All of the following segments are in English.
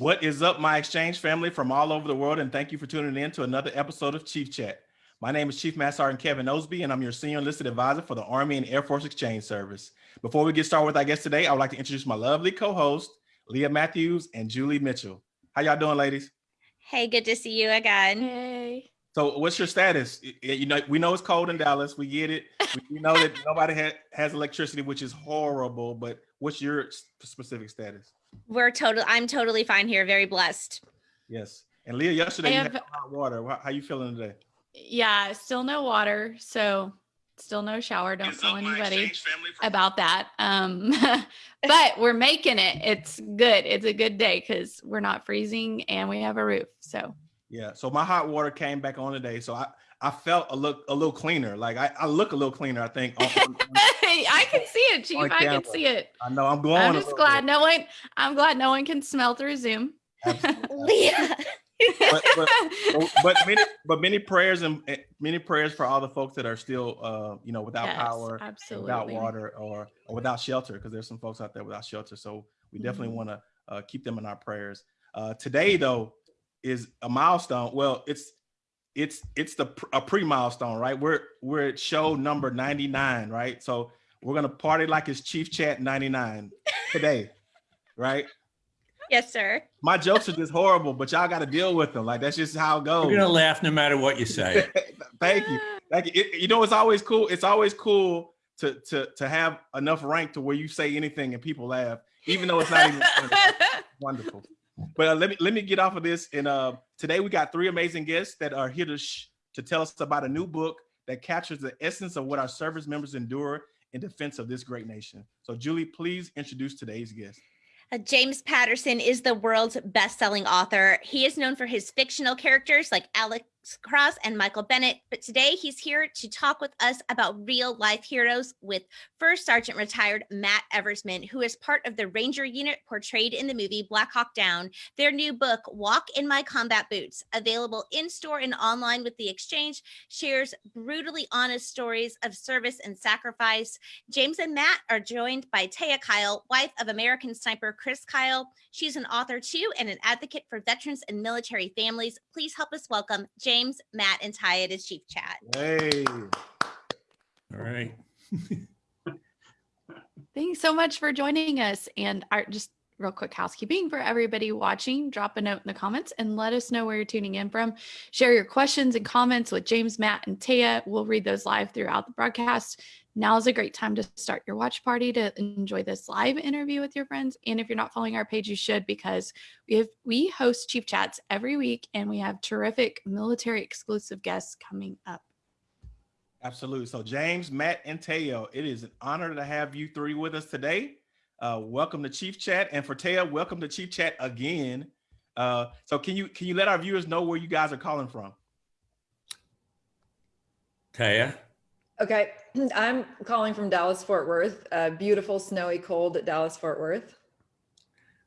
What is up, my exchange family from all over the world, and thank you for tuning in to another episode of Chief Chat. My name is Chief Master Sergeant Kevin Osby, and I'm your Senior Enlisted Advisor for the Army and Air Force Exchange Service. Before we get started with our guest today, I would like to introduce my lovely co-host, Leah Matthews and Julie Mitchell. How y'all doing, ladies? Hey, good to see you again. Hey. So what's your status? You know, we know it's cold in Dallas. We get it. We know that nobody ha has electricity, which is horrible, but what's your specific status? We're total. I'm totally fine here. Very blessed. Yes. And Leah, yesterday I you had hot water. How, how you feeling today? Yeah, still no water, so still no shower. Don't tell anybody about that. Um, but we're making it. It's good. It's a good day because we're not freezing and we have a roof. So Yeah. So my hot water came back on today. So I, I felt a look a little cleaner. Like I, I look a little cleaner, I think. on- on- on- I can see it, Chief. I can see it. I know I'm glowing. I'm just glad bit. no one. I'm glad no one can smell through Zoom. Leah. but, but, but- but many but many prayers and many prayers for all the folks that are still uh you know without Yes, power absolutely. without water or, or without shelter because there's some folks out there without shelter so we definitely Mhm. want to uh, keep them in our prayers uh today though is a milestone well it's it's it's the pr- a pre-milestone right we're we're at show number 99 right so we're gonna party like it's chief chat 99 today right yes, sir. my jokes are just horrible but y'all got to deal with them like that's just how it goes We're gonna laugh no matter what you say. Thank you. Thank you. It- you know, it's always cool. It's always cool to to to have enough rank to where you say anything and people laugh, even though it's not even funny. wonderful. But uh, let me let me get off of this. And uh, today we got three amazing guests that are here to sh- to tell us about a new book that captures the essence of what our service members endure in defense of this great nation. So, Julie, please introduce today's guest. Uh, James Patterson is the world's best-selling author. He is known for his fictional characters like Alex Cross and Michael Bennett, but today he's here to talk with us about real-life heroes with First Sergeant retired Matt Eversmann, who is part of the Ranger unit portrayed in the movie Black Hawk Down. Their new book, Walk in My Combat Boots, available in-store and online with the exchange, shares brutally honest stories of service and sacrifice. James and Matt are joined by Taya Kyle, wife of American sniper Chris Kyle. She's an author too and an advocate for veterans and military families. Please help us welcome James, Matt, and Taya to Chief Chat. Hey, All right. Thanks so much for joining us. And our just real quick housekeeping for everybody watching, drop a note in the comments and let us know where you're tuning in from. Share your questions and comments with James, Matt, and Taya. We'll read those live throughout the broadcast. Now is a great time to start your watch party to enjoy this live interview with your friends. And if you're not following our page, you should because we have we host Chief Chats every week and we have terrific military exclusive guests coming up. Absolutely. So James, Matt, and Taya, it is an honor to have you three with us today. Uh, welcome to Chief Chat, and for Taya, welcome to Chief Chat again. Uh, so can you can you let our viewers know where you guys are calling from? Taya, Okay, I'm calling from Dallas Fort Worth. Uh, beautiful, snowy, cold at Dallas Fort Worth.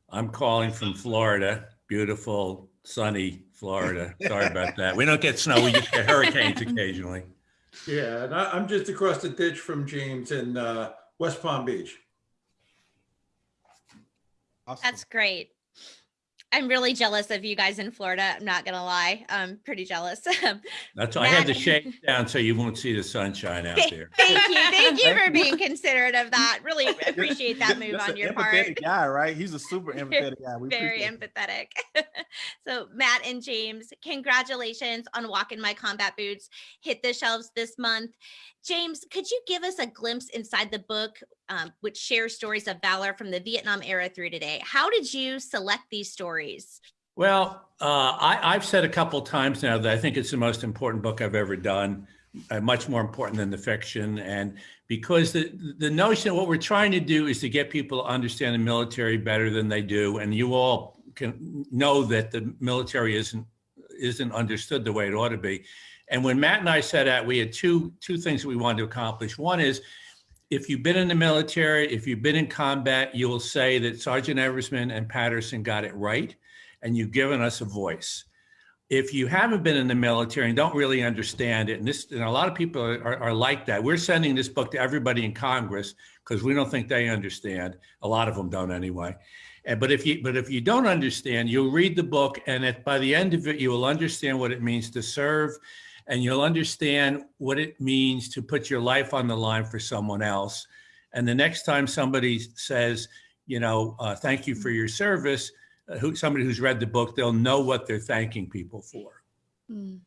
I'm calling from Florida. Beautiful, sunny Florida. Sorry about that. We don't get snow. We just get hurricanes occasionally. Yeah, and I, I'm just across the ditch from James in uh, West Palm Beach. Awesome. That's great. I'm really jealous of you guys in Florida. I'm not gonna lie. I'm pretty jealous. That's why I had the Matt- shade down so you won't see the sunshine out there. Thank you. Thank you for being considerate of that. Really appreciate that move Just on your part. empathetic guy, right? He's a super empathetic guy. We Very empathetic. so, Matt and James, congratulations on Walk in My Combat Boots. Hit the shelves this month. James, could you give us a glimpse inside the book, um, which shares stories of valor from the Vietnam era through today? How did you select these stories? Well, uh, I, I've said a couple times now that I think it's the most important book I've ever done, uh, much more important than the fiction. And because the, the notion of what we're trying to do is to get people to understand the military better than they do. And you all can know that the military isn't, isn't understood the way it ought to be. And when Matt and I set out, we had two, two things that we wanted to accomplish. One is if you've been in the military, if you've been in combat, you will say that Sergeant Eversmann and Patterson got it right and you've given us a voice. If you haven't been in the military and don't really understand it, and this, and a lot of people are, are, like that. We're sending this book to everybody in Congress because we don't think they understand. A lot of them don't anyway. And but if you but if you don't understand, you'll read the book, and by the end of it, you will understand what it means to serve, and you'll understand what it means to put your life on the line for someone else. And the next time somebody says, you know, uh, thank you for your service, uh, who somebody who's read the book, they'll know what they're thanking people for. Mm,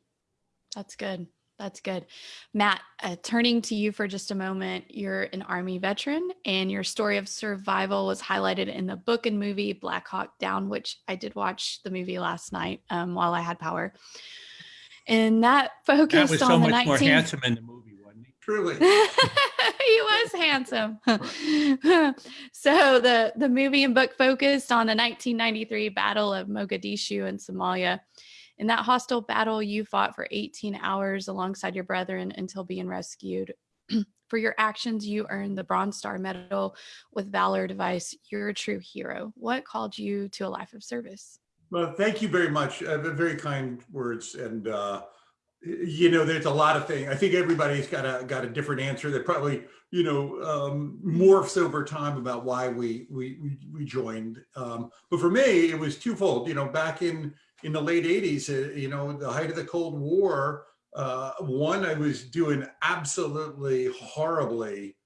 that's good. That's good. Matt, uh, turning to you for just a moment, you're an Army veteran and your story of survival was highlighted in the book and movie Black Hawk Down, which I did watch the movie last night um, while I had power. And that focused That focused was so on the much 19- more handsome in the movie, wasn't he? Truly. he was handsome. so the the movie and book focused on the 1993 Battle of Mogadishu in Somalia. In that hostile battle, you fought for 18 hours alongside your brethren until being rescued. for your actions, you earned the Bronze Star Medal with Valor Device. You're a true hero. What called you to a life of service? Well, thank you very much. Uh, very kind words. And, uh, you know, there's a lot of things. I think everybody's got a got a different answer that probably, you know, um, morphs over time about why we we we, we joined. Um, but for me, it was twofold. You know, back in in the late 80s, uh, you know, the height of the Cold War, uh, one, I was doing absolutely horribly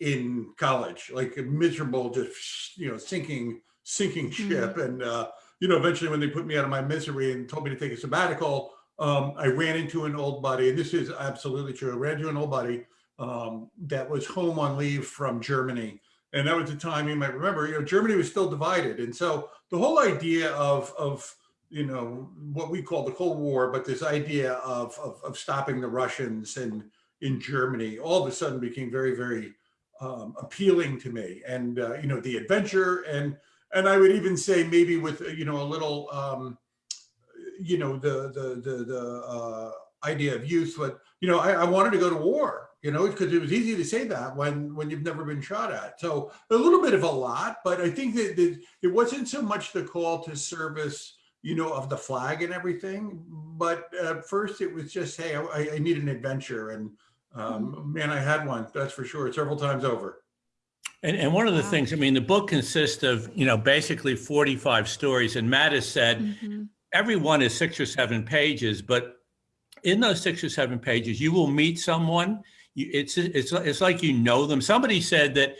in college, like a miserable, just, you know, sinking, sinking ship. And, uh, you know, eventually when they put me out of my misery and told me to take a sabbatical, um, I ran into an old buddy, and this is absolutely true. I ran into an old buddy um, that was home on leave from Germany. And that was the time you might remember, you know, Germany was still divided. And so the whole idea of, of you know, what we call the Cold War, but this idea of, of, of stopping the Russians and in Germany all of a sudden became very, very um, appealing to me. And, uh, you know, the adventure and, and I would even say maybe with, you know, a little, um, you know, the, the, the, the uh, idea of youth, but, you know, I, I wanted to go to war, you know, because it was easy to say that when, when you've never been shot at. So a little bit of a lot, but I think that, that it wasn't so much the call to service, you know, of the flag and everything. But at first it was just, hey, I, I need an adventure. And um, man, I had one, that's for sure, several times over. And, and one of the Wow. things, I mean, the book consists of, you know, basically 45 stories. And Matt has said Mhm. every one is six or seven pages, but in those six or seven pages, you will meet someone. You, it's it's it's like you know them. Somebody said that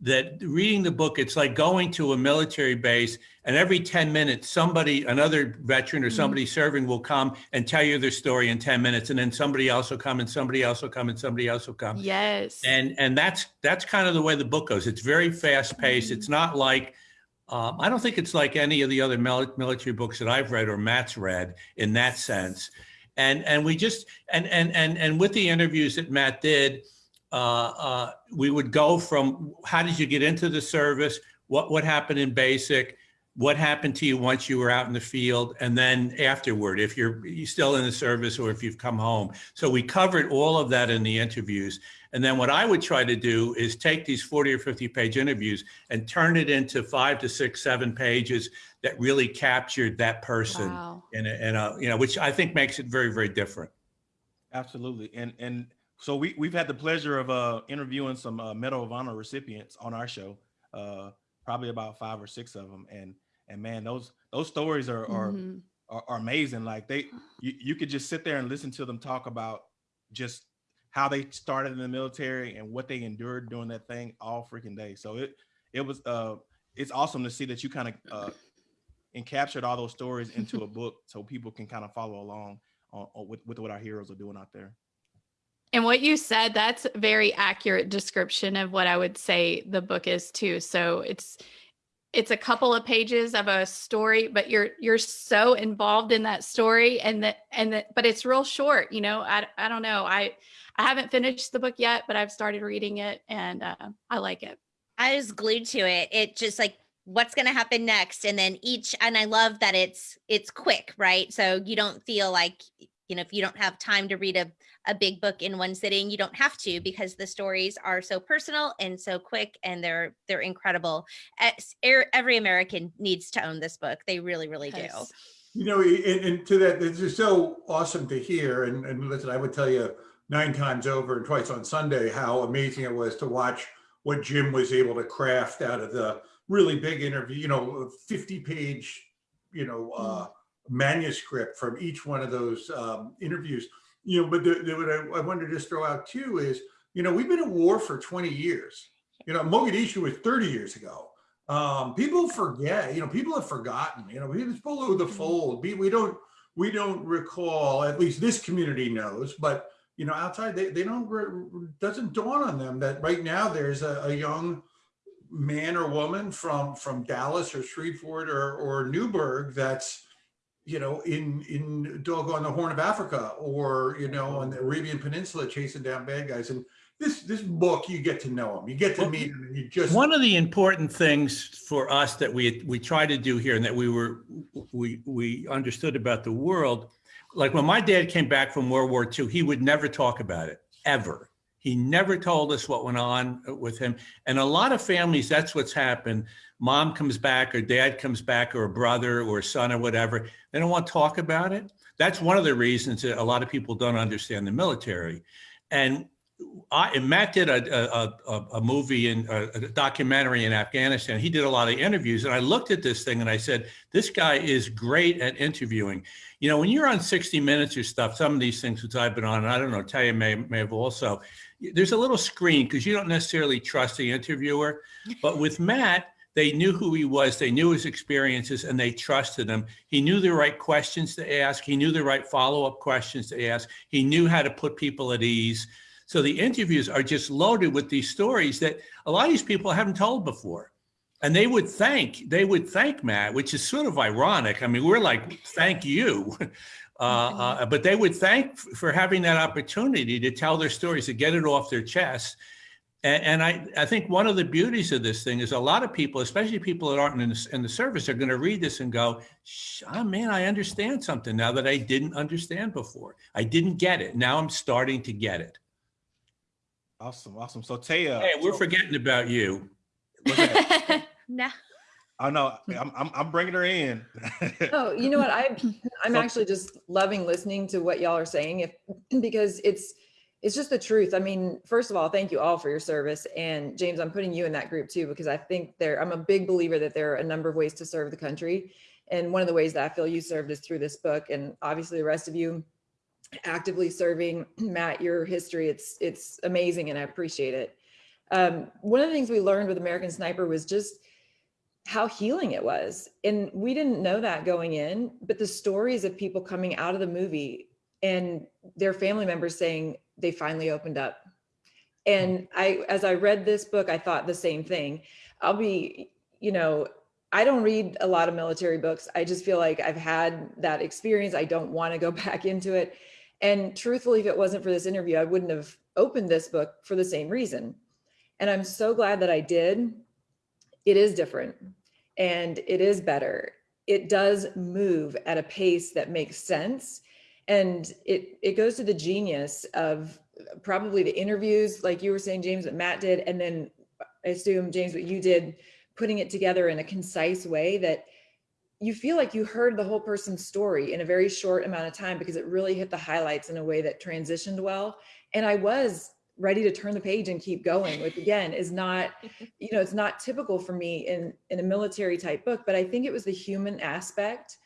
that reading the book, it's like going to a military base, and every ten minutes, somebody, another veteran or Mhm. somebody serving, will come and tell you their story in ten minutes, and then somebody else will come, and somebody else will come, and somebody else will come Yes. and and that's that's kind of the way the book goes it's very fast paced Mhm. it's not like um, i don't think it's like any of the other military books that i've read or matt's read in that sense and and we just and and and and with the interviews that matt did uh, uh, we would go from how did you get into the service what what happened in basic what happened to you once you were out in the field and then afterward if you're, you're still in the service or if you've come home so we covered all of that in the interviews and then what I would try to do is take these 40 or 50 page interviews and turn it into five to six, seven pages that really captured that person Wow. in a, in a, you know, which I think makes it very, very different. Absolutely. And and so we we've had the pleasure of uh interviewing some uh, Medal of Honor recipients on our show. Uh probably about five or six of them and and man those those stories are are, Mhm. are, are amazing like they you, you could just sit there and listen to them talk about just how they started in the military and what they endured doing that thing all freaking day so it it was uh it's awesome to see that you kind of uh encaptured all those stories into a book so people can kind of follow along on, on with, with what our heroes are doing out there And what you said, that's a very accurate description of what I would say the book is too. So it's it's a couple of pages of a story, but you're you're so involved in that story and that and that but it's real short, you know. I I don't know. I I haven't finished the book yet, but I've started reading it and uh, I like it. I was glued to it. It just like what's going to happen next and then each and I love that it's it's quick, right? So you don't feel like you know if you don't have time to read a a big book in one sitting, you don't have to because the stories are so personal and so quick and they're they're incredible. Er- Every American needs to own this book. They really really do. You know, and, and to that, this is so awesome to hear. And, and listen, I would tell you nine times over and twice on Sunday how amazing it was to watch what Jim was able to craft out of the really big interview, you know, 50 page, you know, uh, manuscript from each one of those um, interviews. You know, but the, the, what I, I wanted to just throw out too is, you know, we've been at war for 20 years. You know, Mogadishu was 30 years ago. Um, people forget, you know, people have forgotten, you know, it's below the fold. We, we don't, we don't recall, at least this community knows, but you know, outside they, they don't, doesn't dawn on them that right now there's a, a young man or woman from, from Dallas or Shreveport or, or Newburgh that's, you know, in, in doggone the Horn of Africa or, you know, on the Arabian Peninsula chasing down bad guys. And this, this book, you get to know them, you get to Well, meet them and you just. One of the important things for us that we we try to do here and that we were we we understood about the world, like when my dad came back from World War II, he would never talk about it ever. He never told us what went on with him. And a lot of families, that's what's happened. Mom comes back or dad comes back or a brother or a son or whatever. They don't want to talk about it. That's one of the reasons that a lot of people don't understand the military. And I, Matt did a, a, a, a movie and a, documentary in Afghanistan. He did a lot of interviews, and I looked at this thing and I said, "This guy is great at interviewing." You know, when you're on 60 Minutes or stuff, some of these things which I've been on, I don't know, Taya may may have also. There's a little screen because you don't necessarily trust the interviewer, but with Matt, they knew who he was, they knew his experiences, and they trusted him. He knew the right questions to ask. He knew the right follow-up questions to ask. He knew how to put people at ease. So the interviews are just loaded with these stories that a lot of these people haven't told before. And they would thank, they would thank Matt, which is sort of ironic. I mean, we're like, thank you. Uh, uh, but they would thank for having that opportunity to tell their stories, to get it off their chest. And, and I, I think one of the beauties of this thing is a lot of people, especially people that aren't in the, in the service, are going to read this and go, "Sh- oh, man, I understand something now that I didn't understand before. I didn't get it. Now I'm starting to get it. Awesome, awesome. So Taya, Hey, we're so- forgetting about you. no. oh no, I'm, I'm I'm bringing her in. Oh, you know what? I I'm So- actually just loving listening to what y'all are saying if because it's it's just the truth. I mean, first of all, thank you all for your service. And James, I'm putting you in that group too, because I think there I'm a big believer that there are a number of ways to serve the country. And one of the ways that I feel you served is through this book. And obviously the rest of you actively serving. Matt, your history, it's it's amazing and I appreciate it. Um, one of the things we learned with American Sniper was just how healing it was. And we didn't know that going in, but the stories of people coming out of the movie and their family members saying they finally opened up. And I, as I read this book, I thought the same thing. I'll be, you know, I don't read a lot of military books. I just feel like I've had that experience. I don't want to go back into it. And truthfully, if it wasn't for this interview, I wouldn't have opened this book for the same reason. And I'm so glad that I did. It is different and it is better. It does move at a pace that makes sense. And it, it goes to the genius of probably the interviews, like you were saying, James, that Matt did. And then I assume, James, what you did, putting it together in a concise way that you feel like you heard the whole person's story in a very short amount of time because it really hit the highlights in a way that transitioned well. And I was ready to turn the page and keep going, which again is not, you know, it's not typical for me in, in a military type book, but I think it was the human aspect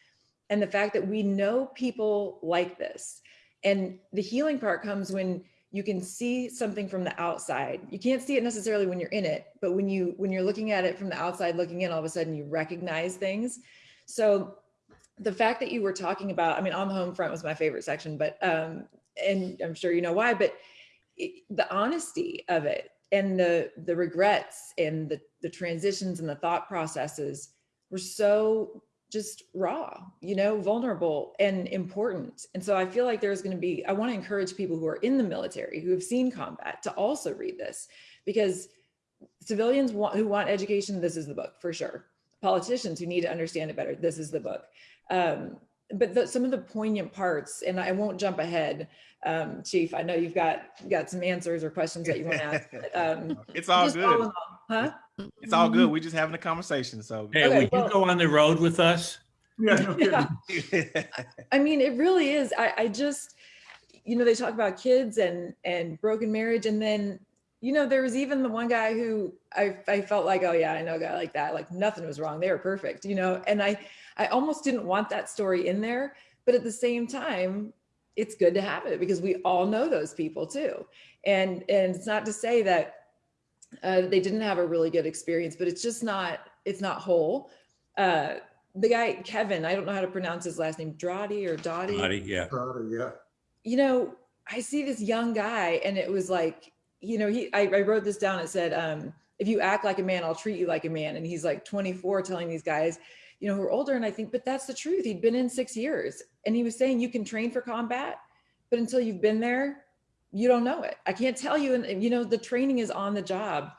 and the fact that we know people like this. And the healing part comes when you can see something from the outside. You can't see it necessarily when you're in it, but when you when you're looking at it from the outside looking in, all of a sudden you recognize things. So the fact that you were talking about, I mean, on the home front was my favorite section, but um, and I'm sure you know why, but it, the honesty of it and the the regrets and the the transitions and the thought processes were so just raw, you know, vulnerable and important. And so I feel like there's going to be, I want to encourage people who are in the military, who have seen combat, to also read this because civilians want, who want education, this is the book for sure. Politicians who need to understand it better, this is the book. Um, but the, some of the poignant parts, and I won't jump ahead, um, Chief. I know you've got got some answers or questions that you want to ask. but, Um, it's all good. all in all- huh? It's all good. We're just having a conversation. So Hey, Okay, would well- you go on the road with us? Yeah, no. Yeah. I mean, it really is. I, I just, you know, they talk about kids and and broken marriage, and then you know, there was even the one guy who I, I felt like, oh yeah, I know a guy like that. Like nothing was wrong. They were perfect, you know, and I, I almost didn't want that story in there. But at the same time, it's good to have it because we all know those people too. And, and it's not to say that uh, they didn't have a really good experience, but it's just not, it's not whole. Uh, the guy, Kevin, I don't know how to pronounce his last name, Dottie or Dottie Buddy, yeah. Proud Yeah. you know, I see this young guy and it was like, you know, he, I, I wrote this down. It said, um, if you act like a man, I'll treat you like a man. And he's like 24 telling these guys, you know, who are older. And I think, but that's the truth. He'd been in six years and he was saying you can train for combat, but until you've been there, you don't know it. I can't tell you. And, you know, the training is on the job.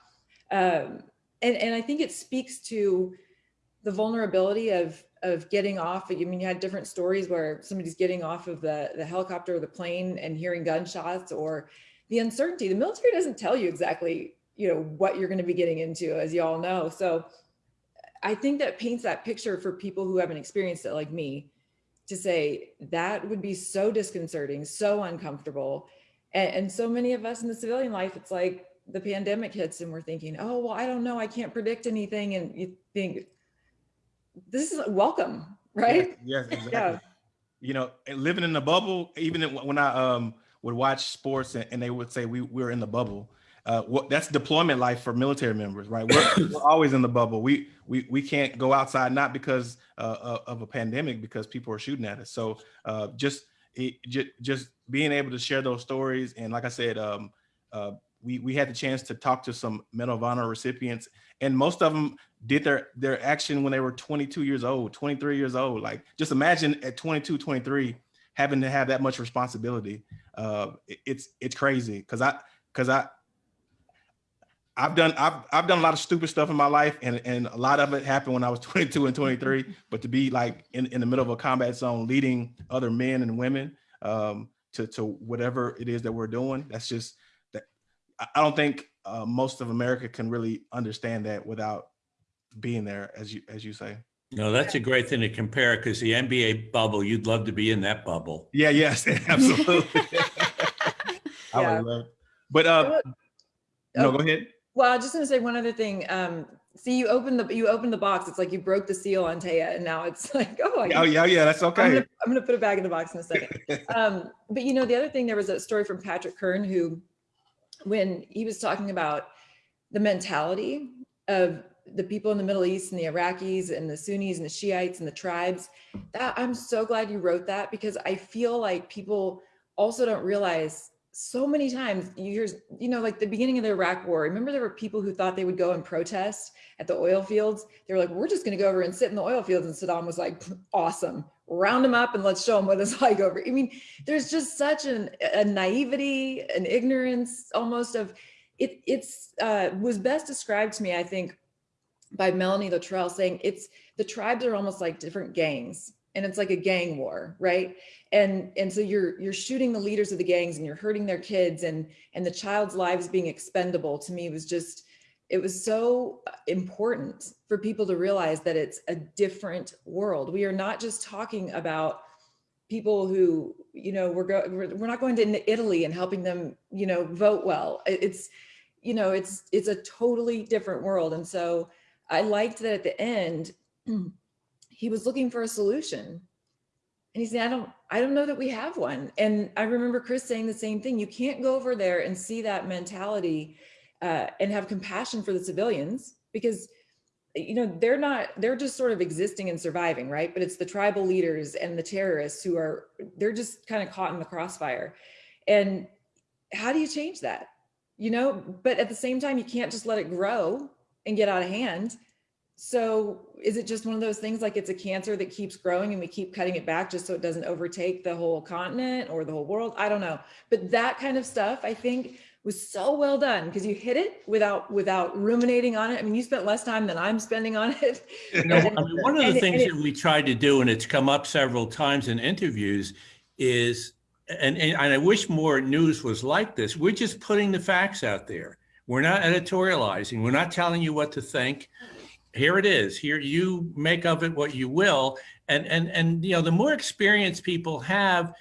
Um, and, and I think it speaks to the vulnerability of of getting off. I mean, you had different stories where somebody's getting off of the, the helicopter or the plane and hearing gunshots or the uncertainty. The military doesn't tell you exactly, you know, what you're going to be getting into, as you all know. So I think that paints that picture for people who haven't experienced it like me to say that would be so disconcerting, so uncomfortable. And, and so many of us in the civilian life, it's like the pandemic hits and we're thinking, oh, well, I don't know. I can't predict anything. And you think, this is welcome, right? Yes, yes, exactly. Yeah. You know, living in the bubble, even when I um would watch sports and, and they would say we we're in the bubble. Uh, what that's deployment life for military members, right? We're, we're always in the bubble. We we we can't go outside, not because uh, of- of a pandemic, because people are shooting at us. So uh, just it, just just being able to share those stories, and like I said, um, uh, we we had the chance to talk to some Medal of Honor recipients, and most of them did their their action when they were 22 years old 23 years old like just imagine at 22 23 having to have that much responsibility uh it's it's crazy. Because i because i i've done I've, I've done a lot of stupid stuff in my life and and a lot of it happened when i was 22 and 23 but to be like in, in the middle of a combat zone leading other men and women um to to whatever it is that we're doing that's just that i I don't think uh, most of america can really understand that without being there as you as you say No, that's a great thing to compare because the NBA bubble, you'd love to be in that bubble. yeah yes absolutely I Yeah. would love but uh no Oh. go ahead Well, I was just gonna say one other thing. Um, see, you open the you open the box. It's like you broke the seal on Taya, and now it's like, oh, I oh yeah yeah that's I'm, okay gonna, I'm gonna put it back in the box in a second. um, but you know, the other thing, there was a story from Patrick Kern who, when he was talking about the mentality of the people in the Middle East and the Iraqis and the Sunnis and the Shiites and the tribes, that I'm so glad you wrote that because I feel like people also don't realize so many times you hear, you know, like the beginning of the Iraq war, remember there were people who thought they would go and protest at the oil fields. They were like, we're just going to go over and sit in the oil fields. And Saddam was like, awesome, round them up and let's show them what it's like over. I mean, there's just such an, a naivety, an ignorance almost of it. It's uh, was best described to me, I think, by Melanie Luttrell saying it's the tribes are almost like different gangs and it's like a gang war, right? And and so you're you're shooting the leaders of the gangs and you're hurting their kids and and the child's lives being expendable to me was just it was so uh, important for people to realize that it's a different world. We are not just talking about people who, you know, we're, go, we're, we're not going to Italy and helping them, you know, vote well. It's, you know, it's, it's a totally different world. And so I liked that at the end, he was looking for a solution. And he said, I don't, I don't know that we have one. And I remember Chris saying the same thing. You can't go over there and see that mentality uh, and have compassion for the civilians because you know they're not they're just sort of existing and surviving right but it's the tribal leaders and the terrorists who are they're just kind of caught in the crossfire and how do you change that you know but at the same time you can't just let it grow and get out of hand so is it just one of those things like it's a cancer that keeps growing and we keep cutting it back just so it doesn't overtake the whole continent or the whole world i don't know but that kind of stuff i think was so well done because you hit it without without ruminating on it. I mean, you spent less time than I'm spending on it. You know, I mean, one of the it- things and that we tried to do, and it's come up several times in interviews, is, and, and I wish more news was like this, we're just putting the facts out there. We're not editorializing. We're not telling you what to think. Here it is. Here you make of it what you will. And and and you know, the more experience people have,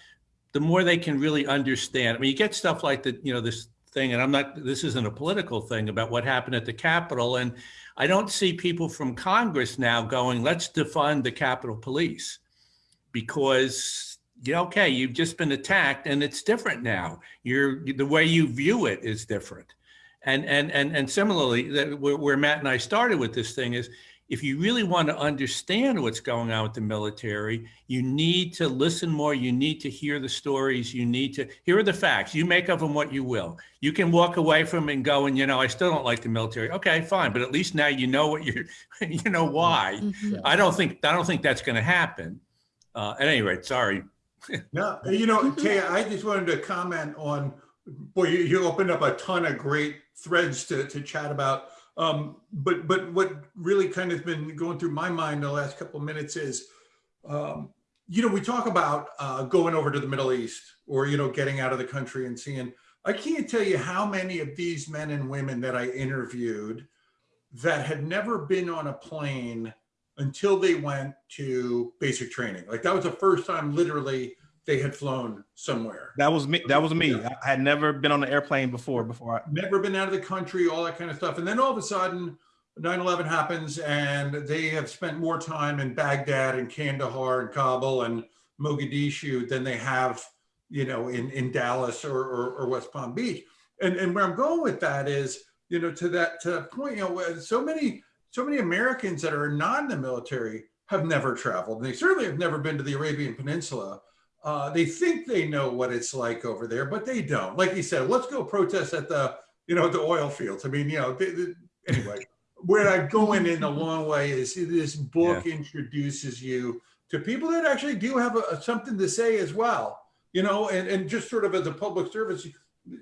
the more they can really understand. I mean, you get stuff like the, you know, this thing, and I'm not, this isn't a political thing about what happened at the Capitol. And I don't see people from Congress now going, let's defund the Capitol Police because, yeah, okay, you've just been attacked and it's different now. You're, the way you view it is different. And, and, and, and similarly, that where, where Matt and I started with this thing is if you really want to understand what's going on with the military, you need to listen more. You need to hear the stories. You need to, here are the facts. You make of them what you will. You can walk away from them and go, and you know, I still don't like the military. Okay, fine. But at least now you know what you're, you know why. Mhm. I don't think, I don't think that's going to happen. Uh, at any rate, sorry. No, you know, Taya, I just wanted to comment on, boy, you, you opened up a ton of great threads to, to chat about. Um, but, but what really kind of been going through my mind the last couple of minutes is, um, you know, we talk about uh, going over to the Middle East or, you know, getting out of the country and seeing, I can't tell you how many of these men and women that I interviewed that had never been on a plane until they went to basic training. Like that was the first time literally they had flown somewhere. That was me. That was me. I I had never been on an airplane before. Before I, Never been out of the country, all that kind of stuff. And then all of a sudden 9-11 happens and they have spent more time in Baghdad and Kandahar and Kabul and Mogadishu than they have, you know, in, in Dallas or, or, or West Palm Beach. And, and where I'm going with that is, you know, to that to that point, you know, so many, so many Americans that are not in the military have never traveled. And they certainly have never been to the Arabian Peninsula. Uh, they think they know what it's like over there, but they don't. Like you said, let's go protest at the, you know, the oil fields. I mean, you know, they, they- anyway, where I'm going in a long way is this book introduces you to people that actually do have a, a- something to say as well, you know, and, and just sort of as a public service, you,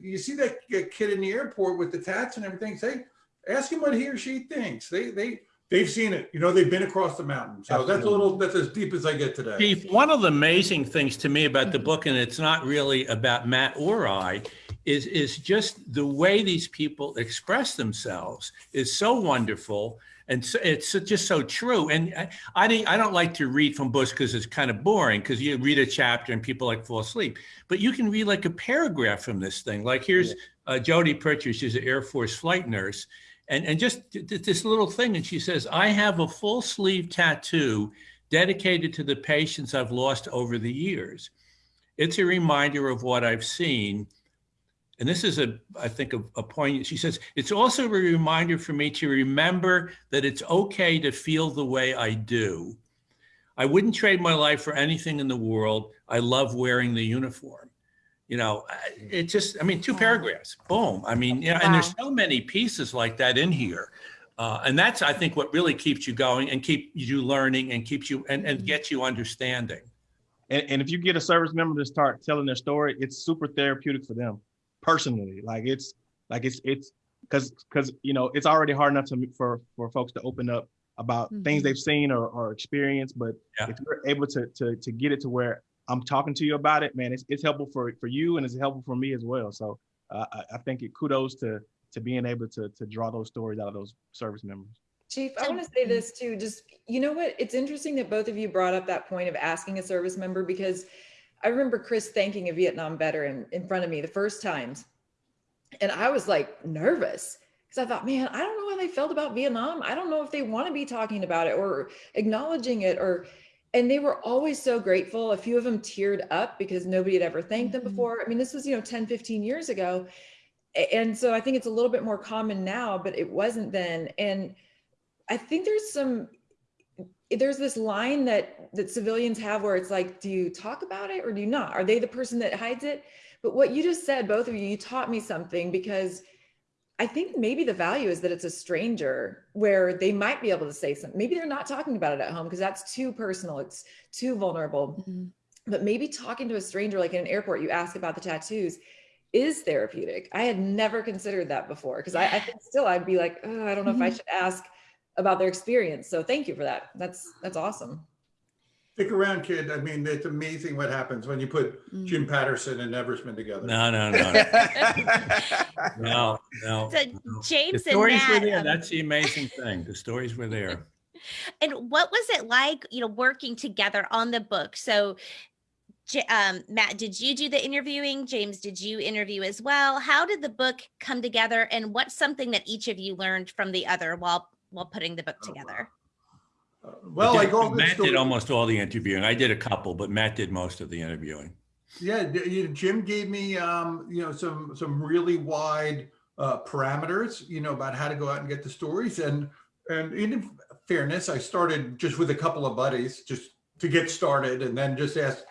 you see that kid in the airport with the tats and everything, say, ask him what he or she thinks. They, they, they've seen it, you know, they've been across the mountain. So that's a little, that's as deep as I get today. Chief, one of the amazing things to me about the book, and it's not really about Matt or I, is, is just the way these people express themselves is so wonderful. And so, it's just so true. And I, I, I don't like to read from books because it's kind of boring because you read a chapter and people like fall asleep. But you can read like a paragraph from this thing. Like here's uh, Jodie Pritchard, she's an Air Force flight nurse. And, and just th- th- this little thing. And she says, I have a full sleeve tattoo dedicated to the patients I've lost over the years. It's a reminder of what I've seen. And this is a, I think, a, a point. She says, it's also a reminder for me to remember that it's okay to feel the way I do. I wouldn't trade my life for anything in the world. I love wearing the uniform. You know, it just, I mean, two Wow. paragraphs, boom. I mean, you know, and there's so many pieces like that in here. Uh, and that's, I think, what really keeps you going and keep you learning and keeps you and, and gets you understanding. and, and if you get a service member to start telling their story, it's super therapeutic for them personally. Like it's like it's it's because because you know it's already hard enough to for for folks to open up about things Mhm. they've seen or, or experienced, but Yeah. if you're able to to to get it to where I'm talking to you about it, man, it's it's helpful for for you and it's helpful for me as well. So uh, I, I think it kudos to to being able to to draw those stories out of those service members. Chief, I want to say this too, just, you know what? It's interesting that both of you brought up that point of asking a service member because I remember Chris thanking a Vietnam veteran in front of me the first times. And I was like nervous because I thought, man, I don't know how they felt about Vietnam. I don't know if they want to be talking about it or acknowledging it or, and they were always so grateful. A few of them teared up because nobody had ever thanked them Mhm. before. I mean, this was, you know, 10, 15 years ago. And so I think it's a little bit more common now, but it wasn't then. And I think there's some there's this line that that civilians have where it's like, do you talk about it or do you not? Are they the person that hides it? But what you just said, both of you, you taught me something because I think maybe the value is that it's a stranger where they might be able to say something. Maybe they're not talking about it at home because that's too personal. It's too vulnerable Mhm. but maybe talking to a stranger like in an airport you ask about the tattoos is therapeutic i had never considered that before because I, I think still i'd be like oh, i don't know if i Mhm. should ask about their experience so thank you for that that's that's awesome Stick around, kid. I mean, it's amazing what happens when you put Mm. Jim Patterson and Eversmann together. No, no, no, no, no. So no. The James and stories were there. um, That's the amazing thing. The stories were there. and what was it like, you know, working together on the book? So um, Matt, did you do the interviewing? James, did you interview as well? How did the book come together, and what's something that each of you learned from the other while while putting the book Oh, wow. together? Well, But like all the Matt did almost all the interviewing. I did a couple, but Matt did most of the interviewing. Yeah, Jim gave me, um, you know, some, some really wide uh, parameters, you know, about how to go out and get the stories. And, and in fairness, I started just with a couple of buddies, just to get started and then just asked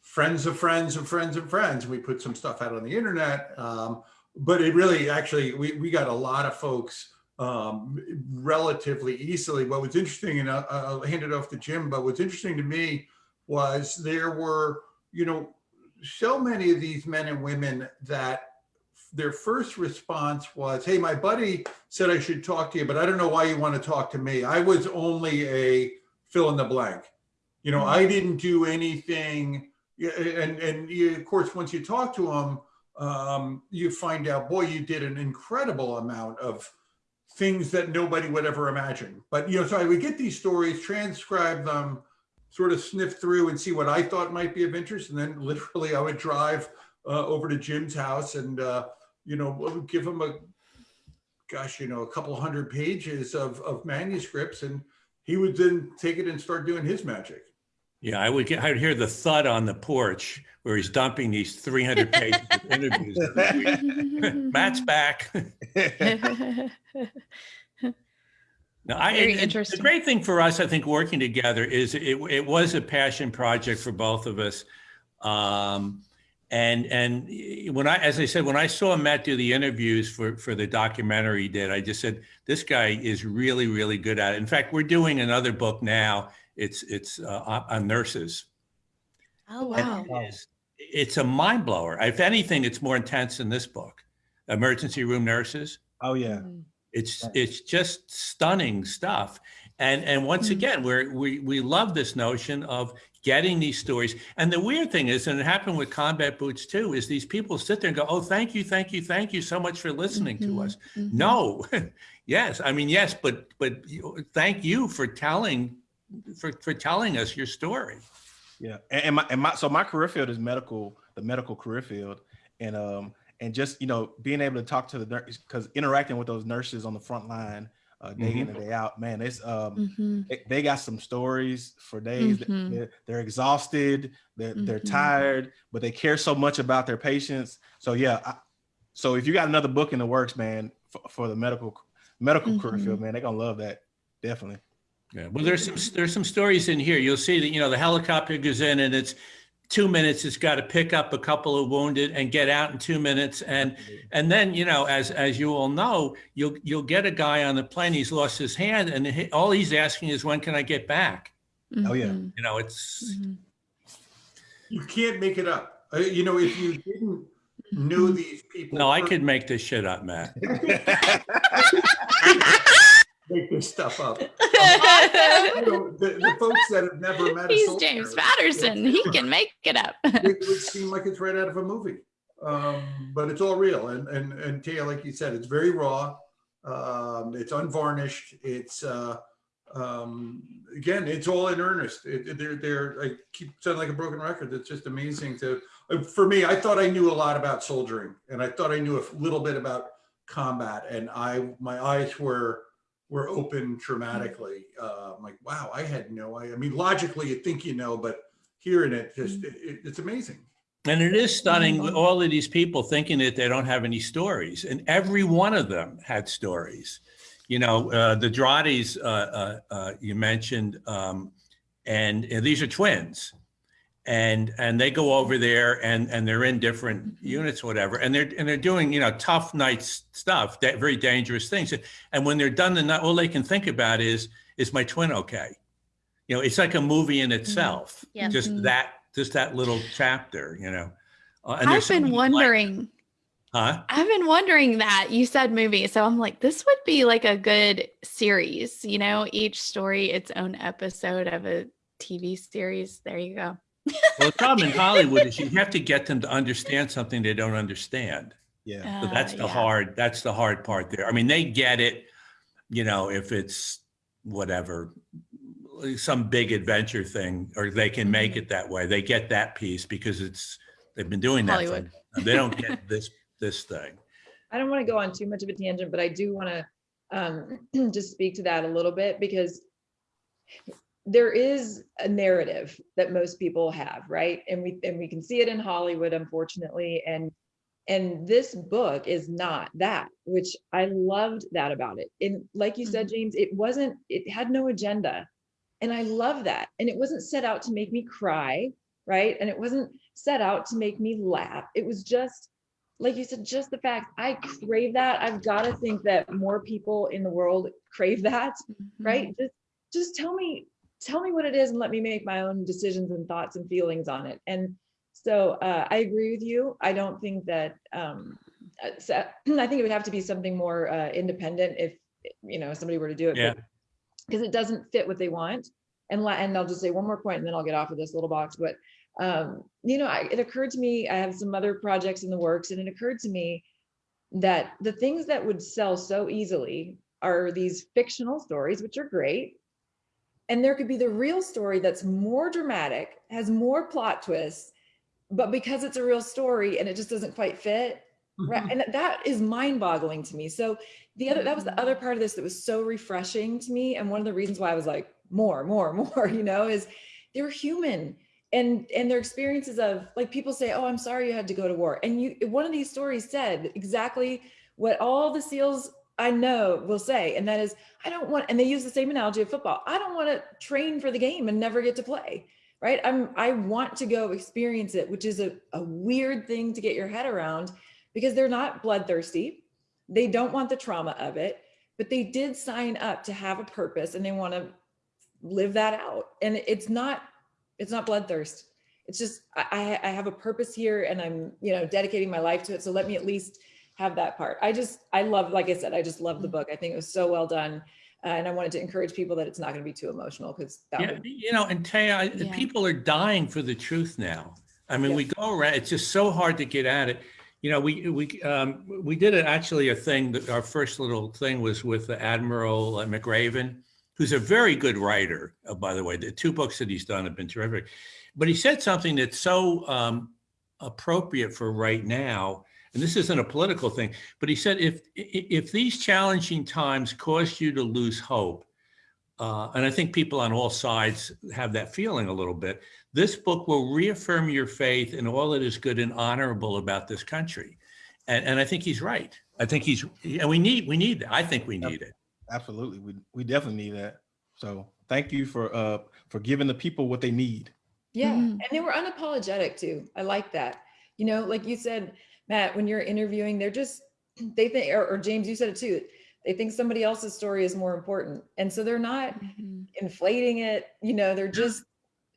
friends of friends of friends of friends. We put some stuff out on the internet. Um, but it really, actually, we, we got a lot of folks um, relatively easily. What was interesting, and I'll, hand it off to Jim, but what's interesting to me was there were, you know, so many of these men and women that their first response was, Hey, my buddy said I should talk to you, but I don't know why you want to talk to me. I was only a fill in the blank. You know, I didn't do anything. And, and you, of course, once you talk to them, um, you find out, boy, you did an incredible amount of things that nobody would ever imagine. But, you know, so I would get these stories, transcribe them, sort of sniff through and see what I thought might be of interest. And then literally I would drive uh, over to Jim's house and, uh, you know, give him a, gosh, you know, a couple hundred pages of, of manuscripts and he would then take it and start doing his magic. Yeah, I would get, I'd hear the thud on the porch where he's dumping these 300 pages of interviews. Matt's back. No, I, Very and- and interesting. The great thing for us, I think, working together is it, it was a passion project for both of us. Um, and and when I, as I said, when I saw Matt do the interviews for for the documentary he did, I just said this guy is really really good at it. In fact, we're doing another book now. It's it's uh, on- on nurses. Oh wow. wow! It is- It's a mind blower. If anything, it's more intense than this book. Emergency room nurses. Oh yeah. Mm. It's Right. it's just stunning stuff. And and once Mhm. again, we're, we we love this notion of getting these stories. And the weird thing is, and it happened with Combat Boots too, is these people sit there and go, "Oh, thank you, thank you, thank you so much for listening Mhm, to us." mhm. No, yes, I mean yes, but but thank you for telling for for telling us your story. Yeah, and, and my and my so my career field is medical, the medical career field, and um and just you know being able to talk to the nurse because interacting with those nurses on the front line uh, day in and day out, man, it's um Mhm. they, they got some stories for days. Mhm. They're, they're exhausted, they're they're Mhm. tired, but they care so much about their patients. So yeah, I, so if you got another book in the works, man, for, for the medical medical career field, man, they're gonna love that definitely. Yeah, well, there's some there's some stories in here. You'll see that you know the helicopter goes in and it's two minutes. It's got to pick up a couple of wounded and get out in two minutes. And and then you know, as as you all know, you'll you'll get a guy on the plane. He's lost his hand, and he, all he's asking is, "When can I get back?" Oh, yeah. Mhm, You know, it's mhm. You can't make it up. Uh, you know, if you didn't know these people. no, I per- could make this shit up, Matt. make this stuff up. You know, the, the folks that have never met He's James Patterson. He can make it up. it would seem like it's right out of a movie. Um, but it's all real. And and and Taya, like you said, it's very raw. Um, it's unvarnished. It's uh, um, again, it's all in earnest. It, it- they're they're I keep sounding like a broken record. It's just amazing to. uh, For me, I thought I knew a lot about soldiering, and I thought I knew a little bit about combat, and I my eyes were were open dramatically. Uh, I'm like, wow, I had no idea. I mean, logically, you think you know, but hearing it, just it, it- it's amazing. And it is stunning with all of these people thinking that they don't have any stories, and every one of them had stories. You know, uh, the Drattis uh, uh, uh, you mentioned, um, and, and these are twins, and and they go over there and and they're in different units, whatever, and they're and they're doing you know tough night stuff, that very dangerous things. And when they're done the night, all they can think about is is my twin okay? You know, it's like a movie in itself. Yeah. Just Mhm. that just that little chapter, you know. Uh, and I've been many like- wondering. huh? I've been wondering that you said movie, so I'm like, this would be like a good series. You know, each story its own episode of a TV series. There you go. Well, the problem in Hollywood is you have to get them to understand something they don't understand. Yeah. So Uh, that's the yeah. hard. That's the hard part there. I mean, they get it. You know, if it's whatever, some big adventure thing, or they can make it that way. They get that piece because it's, they've been doing that. for- Hollywood. They don't get this, this thing. I don't want to go on too much of a tangent, but I do want to um, just speak to that a little bit because there is a narrative that most people have, right? And we and we can see it in Hollywood, unfortunately. And and this book is not that, which I loved that about it. And like you said, mm-hmm. James, it wasn't. It had no agenda, and I love that. And it wasn't set out to make me cry, right? And it wasn't set out to make me laugh. It was just like you said, just the fact I crave that. I've got to think that more people in the world crave that, mm-hmm. right? Just, just tell me, tell me what it is and let me make my own decisions and thoughts and feelings on it. And so uh, I agree with you. I don't think that, um, uh, I think it would have to be something more uh, independent if, you know, somebody were to do it. Yeah. Because it doesn't fit what they want. And, and I'll just say one more point and then I'll get off of this little box, but um, you know, I, it occurred to me, I have some other projects in the works, and it occurred to me that the things that would sell so easily are these fictional stories, which are great. And there could be the real story that's more dramatic, has more plot twists, but because it's a real story and it just doesn't quite fit, right? Mm-hmm. And that- that is mind boggling to me. So the other, that was the other part of this that was so refreshing to me. And one of the reasons why I was like, more, more, more, you know, is they're human and and their experiences of like people say oh i'm sorry you had to go to war and you one of these stories said exactly what all the seals i know will say and that is i don't want and they use the same analogy of football i don't want to train for the game and never get to play right i'm i want to go experience it which is a, a weird thing to get your head around because they're not bloodthirsty they don't want the trauma of it but they did sign up to have a purpose and they want to live that out and it's not it's not bloodthirst. It's just I, I I have a purpose here and I'm, you know, dedicating my life to it. So let me at least have that part. I just I love, like I said, I just love the book. I think it was so well done. Uh, and I wanted to encourage people that it's not going to be too emotional because that Yeah, would you know, and Taya, Yeah. people are dying for the truth now. I mean, we go around, it's just so hard to get at it. You know, we, we, um, we did it actually a thing that our first little thing was with the Admiral uh, McRaven, who's a very good writer, uh, by the way. The two books that he's done have been terrific. But he said something that's so um, appropriate for right now. And this isn't a political thing, but he said, if, if these challenging times cause you to lose hope, uh, and I think people on all sides have that feeling a little bit. This book will reaffirm your faith in all that is good and honorable about this country. And, and I think he's right. I think he's, and we need, we need, that. I think we need it. Absolutely. We, we definitely need that. So thank you for, uh, for giving the people what they need. Yeah. Mhm. And they were unapologetic too. I like that. You know, like you said, Matt, when you're interviewing, they're just, they think, or, or James, you said it too. They think somebody else's story is more important. And so they're not Mhm. inflating it, you know, they're just,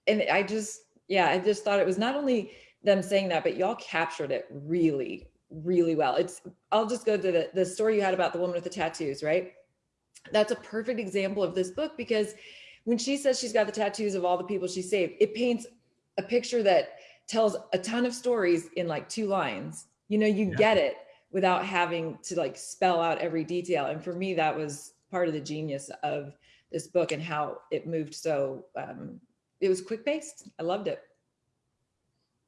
and I just, yeah, I just thought it was not only them saying that, but y'all captured it really, really well. It's, I'll just go to the, the story you had about the woman with the tattoos, right? That's a perfect example of this book because when she says she's got the tattoos of all the people she saved, it paints a picture that tells a ton of stories in like two lines. You know, you Yeah. get it without having to like spell out every detail. And for me, that was part of the genius of this book and how it moved so um, it was quick paced. I loved it.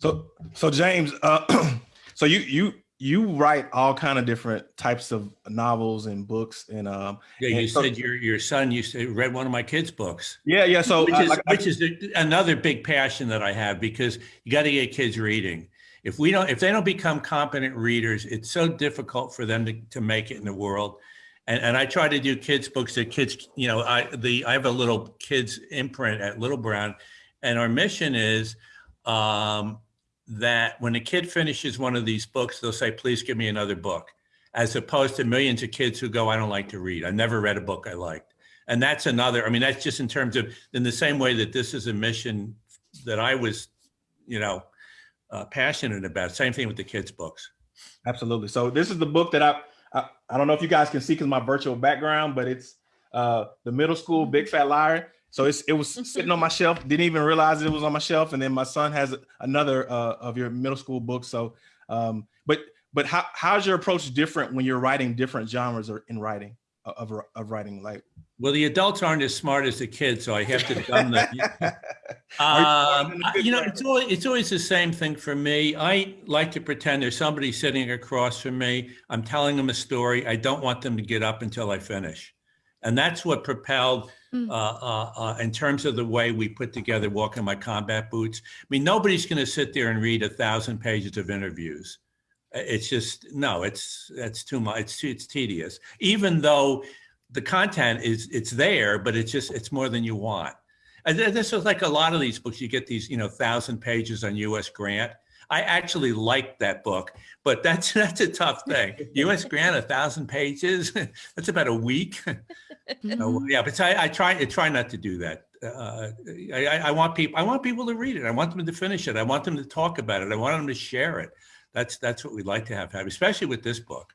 So, so James, uh, so you, you, you write all kind of different types of novels and books and, um, Yeah, you And so- said your, your son used to read one of my kids' books. yeah, yeah. So Which I- is, like, I- which is another big passion that I have because you got to get kids reading. If we don't, if they don't become competent readers, it's so difficult for them to, to make it in the world. And, and I try to do kids books that kids, you know, I, the, I have a little kids imprint at Little Brown and our mission is, um, that when a kid finishes one of these books, they'll say, please give me another book. As opposed to millions of kids who go, I don't like to read. I never read a book I liked. And that's another, I mean, that's just in terms of, in the same way that this is a mission that I was, you know, uh, passionate about. Same thing with the kids' books. Absolutely. So this is the book that I, I, I don't know if you guys can see because my virtual background, but it's uh, the middle school Big Fat Liar. So it's, it was sitting on my shelf. Didn't even realize it was on my shelf. And then my son has another uh, of your middle school books. So, um, but but how how's your approach different when you're writing different genres or in writing? Of, of writing light? Well, the adults aren't as smart as the kids, so I have to dumb the. Are you Um, than the I- kids you know, it's always, it's always the same thing for me. I like to pretend there's somebody sitting across from me. I'm telling them a story. I don't want them to get up until I finish. And that's what propelled, Mm. uh, uh, uh, in terms of the way we put together Walk in My Combat Boots. I mean, nobody's going to sit there and read a thousand pages of interviews. Uh, It's just, no, it's, that's too much. It's, too- it's tedious, even though the content is, it's there, but it's just, it's more than you want. And this is like a lot of these books, you get these, you know, thousand pages on US Grant. I actually liked that book, but that's, that's a tough thing. US Grant, a thousand pages, that's about a week. So, yeah, but I, I try, I try not to do that. Uh, I, I- I want people, I want people to read it. I want them to finish it. I want them to talk about it. I want them to share it. That's, that's what we'd like to have, have, especially with this book.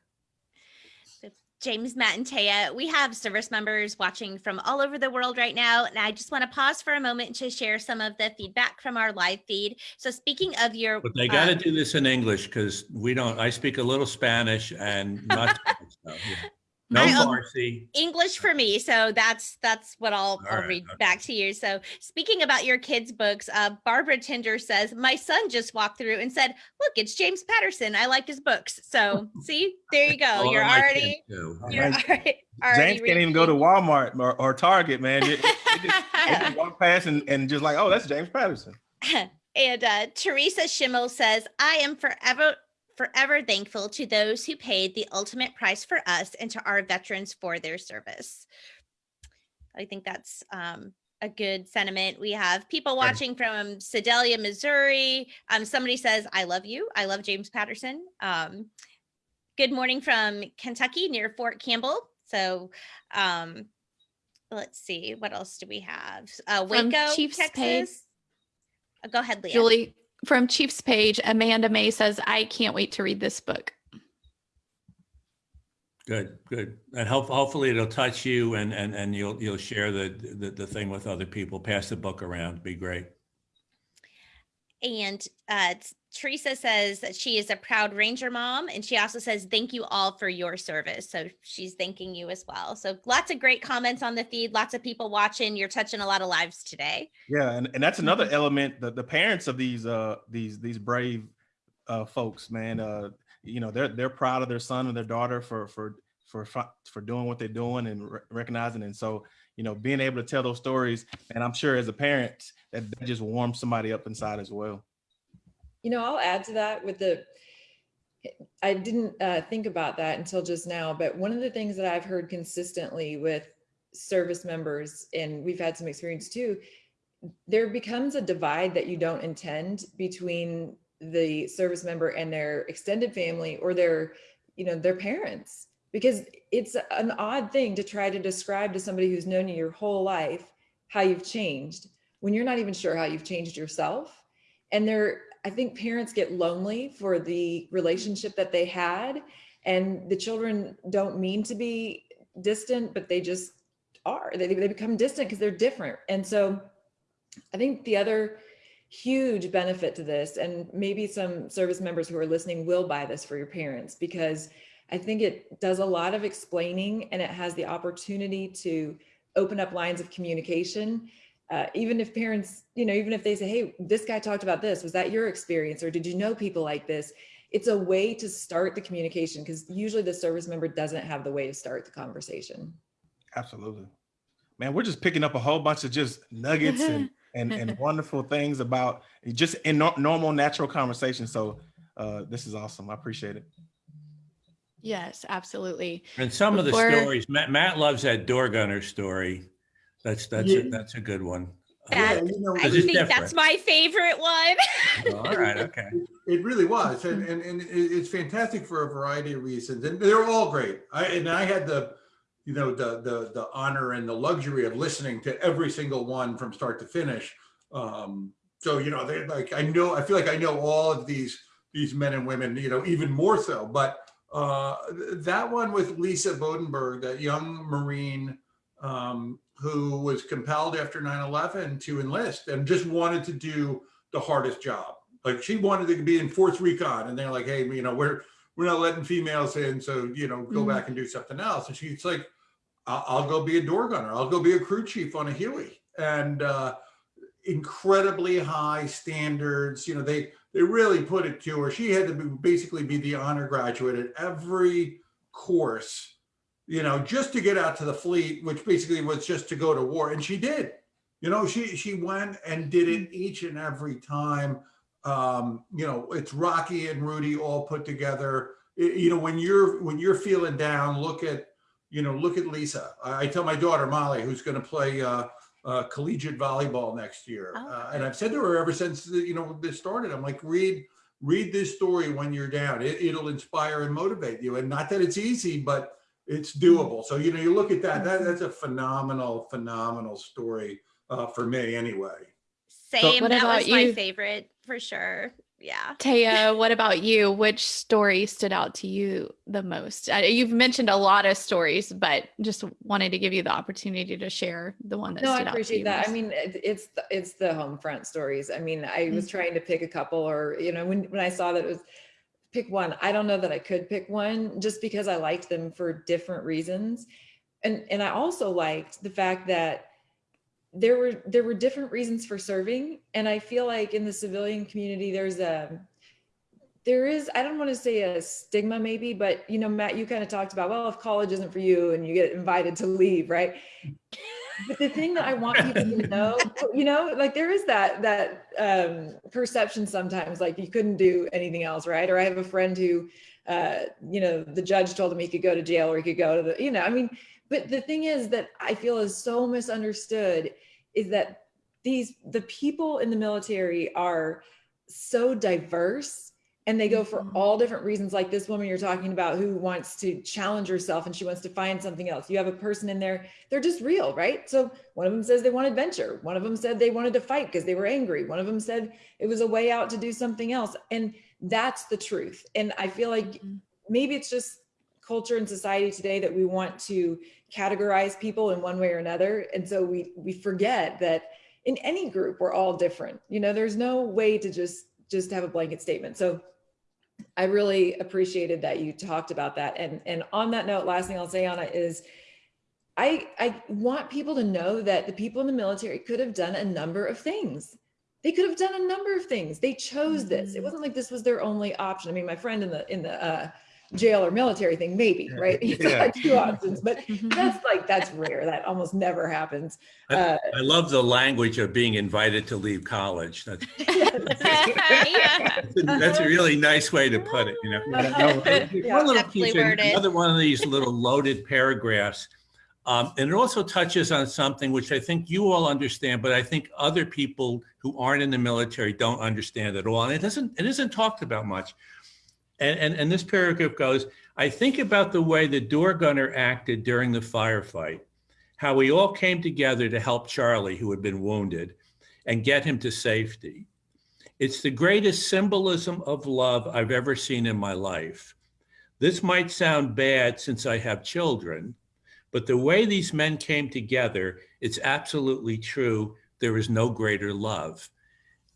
James, Matt, and Taya, we have service members watching from all over the world right now. And I just want to pause for a moment to share some of the feedback from our live feed. So, speaking of your, But they got to uh, do this in English because we don't, I speak a little Spanish and not, Spanish, so, yeah. No My own- Farsi. English for me, so that's that's what I'll, I'll right, read okay. back to you. So, speaking about your kids' books, uh, Barbara Tinder says my son just walked through and said, "Look, it's James Patterson. I like his books." So, see, there you go. Well, You're like already, you're Right. already, already James can't even go to. Walmart or, or Target, man. You- you just- they just walk past and, and just like, oh, that's James Patterson. and uh, Teresa Schimmel says, I am forever, forever thankful to those who paid the ultimate price for us and to our veterans for their service. I think that's um, a good sentiment. We have people watching from Sedalia, Missouri. Um, somebody says, I love you. I love James Patterson. Um, good morning from Kentucky near Fort Campbell. So um, let's see, what else do we have? Uh, From Waco, Chiefs Pay- Texas. Uh, Go ahead, Leah. Julie from Chiefs page, Amanda May says, I can't wait to read this book. Good, good. And hope, hopefully it'll touch you and, and, and you'll, you'll share the, the, the thing with other people, pass the book around, be great. And uh, Teresa says that she is a proud Ranger mom. And she also says, thank you all for your service. So she's thanking you as well. So lots of great comments on the feed, lots of people watching. You're touching a lot of lives today. Yeah, and, and that's another element. that the parents of these uh these these brave uh folks, man. Uh, you know, they're they're proud of their son and their daughter for for for for doing what they're doing and re- recognizing. And so, you know, being able to tell those stories, and I'm sure as a parent, that, that just warms somebody up inside as well. You know, I'll add to that with the, I didn't uh, think about that until just now, but one of the things that I've heard consistently with service members, and we've had some experience too, there becomes a divide that you don't intend between the service member and their extended family or their, you know, their parents. Because it's an odd thing to try to describe to somebody who's known you your whole life how you've changed when you're not even sure how you've changed yourself. And they're, I think parents get lonely for the relationship that they had. And the children don't mean to be distant, but they just are. They, they become distant because they're different. And so I think the other huge benefit to this, and maybe some service members who are listening will buy this for your parents because I think it does a lot of explaining and it has the opportunity to open up lines of communication. Uh, even if parents, you know, even if they say, hey, this guy talked about this, was that your experience? Or did you know people like this? It's a way to start the communication because usually the service member doesn't have the way to start the conversation. Absolutely, man. We're just picking up a whole bunch of just nuggets and and, and wonderful things about just in nor- normal, natural conversation. So uh, this is awesome. I appreciate it. Yes, absolutely. And some of the stories, Matt, Matt loves that door gunner story. That's, that's, Yeah. a that's a good one. That- Yeah, you know, I Is it think that's my favorite one. All right, okay. It really was, and, and, and it's fantastic for a variety of reasons, and they're all great. I, and I had the, you know, the, the, the honor and the luxury of listening to every single one from start to finish. Um, so, you know, they like, I know, I feel like I know all of these, these men and women, you know, even more so, but uh, that one with Lisa Bodenberg, that young Marine, um, who was compelled after 9-11 to enlist and just wanted to do the hardest job. Like she wanted to be in Force Recon and they're like, hey, you know, we're we're not letting females in, so you know, go Mhm. back and do something else. And she's like, I'll, I'll go be a door gunner. I'll go be a crew chief on a Huey. And uh, incredibly high standards. You know, they they really put it to her. She had to be, basically be the honor graduate at every course, you know, just to get out to the fleet, which basically was just to go to war. And she did. You know, she she went and did it each and every time. Um, you know, it's Rocky and Rudy all put together. It- you know, when you're when you're feeling down, look at you know, look at Lisa. I, I tell my daughter Molly, who's going to play uh, uh, collegiate volleyball next year, Oh, uh, and I've said to her ever since the, you know this started. I'm like, read read this story when you're down. It, it'll inspire and motivate you. And not that it's easy, but it's doable. So you know, you look at that. That that's a phenomenal, phenomenal story uh, for me, anyway. Same. What that about was my you? favorite for sure. Yeah. Taya, what about you? Which story stood out to you the most? Uh, you've mentioned a lot of stories, but just wanted to give you the opportunity to share the one that No, I stood out to you. No, I appreciate you. that. I mean, it- it's, the- it's the home front stories. I mean, I was trying to pick a couple or, you know, when, when I saw that it was pick one, I don't know that I could pick one just because I liked them for different reasons. And, and I also liked the fact that there were, there were different reasons for serving. And I feel like in the civilian community, there's a, there is, I don't want to say a stigma maybe, but you know, Matt, you kind of talked about, well, if college isn't for you and you get invited to leave, right? But the thing that I want people to know, you know, like there is that that um, perception sometimes, like you couldn't do anything else, right? Or I have a friend who, uh, you know, the judge told him he could go to jail or he could go to the, you know, I mean, but the thing is that I feel is so misunderstood is that these the people in the military are so diverse and they go for Mhm. all different reasons. Like this woman you're talking about who wants to challenge herself and she wants to find something else. You have a person in there they're just real right? So one of them says they want adventure. One of them said they wanted to fight because they were angry. One of them said it was a way out to do something else. And that's the truth. And i feel like Mhm. maybe it's just culture and society today that we want to categorize people in one way or another. And so we we forget that in any group we're all different. You know there's no way to just just have a blanket statement. So i really appreciated that you talked about that. And and on that note last thing i'll say it is i i want people to know that the people in the military could have done a number of things. They could have done a number of things. They chose this. It Mhm. wasn't like this was their only option. I mean my friend in the in the uh jail or military thing maybe right he Yeah. had two options but Mhm. that's like that's rare that almost never happens I- uh I love the language of being invited to leave college. That's, yeah. that's a really nice way to put it, you know? Yeah. One little piece, another one of these little loaded paragraphs. Um, and it also touches on something which I think you all understand, but I think other people who aren't in the military don't understand at all. And it doesn't, it isn't talked about much. And, and, and this paragraph goes, I think about the way the door gunner acted during the firefight, how we all came together to help Charlie, who had been wounded, and get him to safety. It's the greatest symbolism of love I've ever seen in my life. This might sound bad since I have children, but the way these men came together, it's absolutely true. There is no greater love.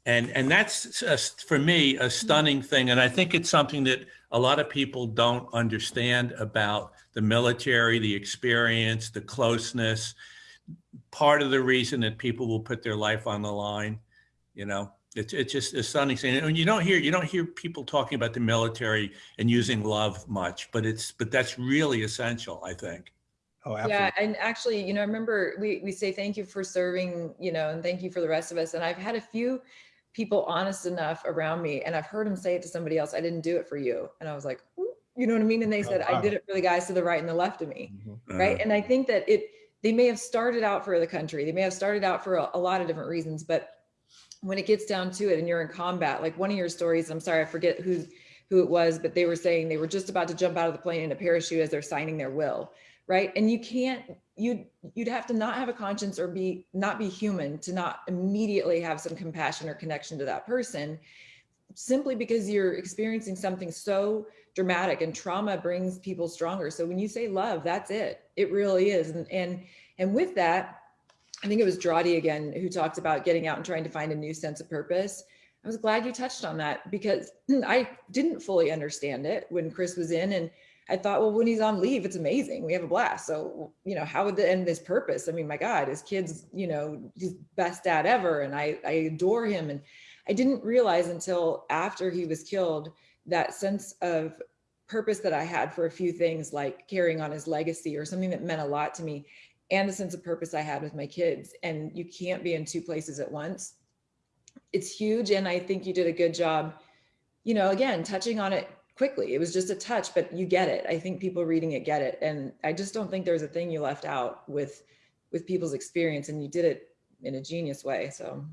And, and that's uh, for me a stunning thing. And I think it's something that a lot of people don't understand about the military, the experience, the closeness. Part of the reason that people will put their life on the line, you know, it's, it's just a stunning thing. And you don't hear, you don't hear people talking about the military and using love much, but it's, but that's really essential, I think. Oh, Yeah, absolutely. and actually, you know, I remember we we say thank you for serving, you know, and thank you for the rest of us. And I've had a few people honest enough around me, and I've heard them say it to somebody else. I didn't do it for you, and I was like, "Ooh," you know what I mean? And they Oh, said I did it for the guys to the right and the left of me, Mhm. right? Uh, And I think that it they may have started out for the country, they may have started out for a, a lot of different reasons, but when it gets down to it, and you're in combat, like one of your stories, I'm sorry, I forget who who it was, but they were saying they were just about to jump out of the plane in a parachute as they're signing their will right and you can't you'd you'd have to not have a conscience or be not be human to not immediately have some compassion or connection to that person simply because you're experiencing something so dramatic and trauma brings people stronger. So when you say love that's it. It really is. And and and with that i think it was Drawdy again who talked about getting out and trying to find a new sense of purpose. I was glad you touched on that because i didn't fully understand it when chris was in and I thought, well, when he's on leave, it's amazing. We have a blast. So, you know, how would the end this purpose? I mean, my God, his kids, you know, he's best dad ever. And I, I adore him. And I didn't realize until after he was killed that sense of purpose that I had for a few things like carrying on his legacy or something that meant a lot to me and the sense of purpose I had with my kids. And you can't be in two places at once. It's huge. And I think you did a good job, you know, again, touching on it quickly. It was just a touch, but you get it. I think people reading it get it. And I just don't think there's a thing you left out with with people's experience and you did it in a genius way. So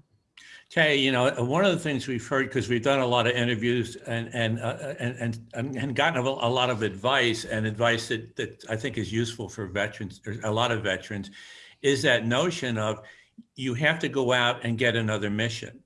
Kay, you know, one of the things we've heard because we've done a lot of interviews and and uh, and, and and gotten a, a lot of advice and advice that that I think is useful for veterans, or a lot of veterans, is that notion of you have to go out and get another mission.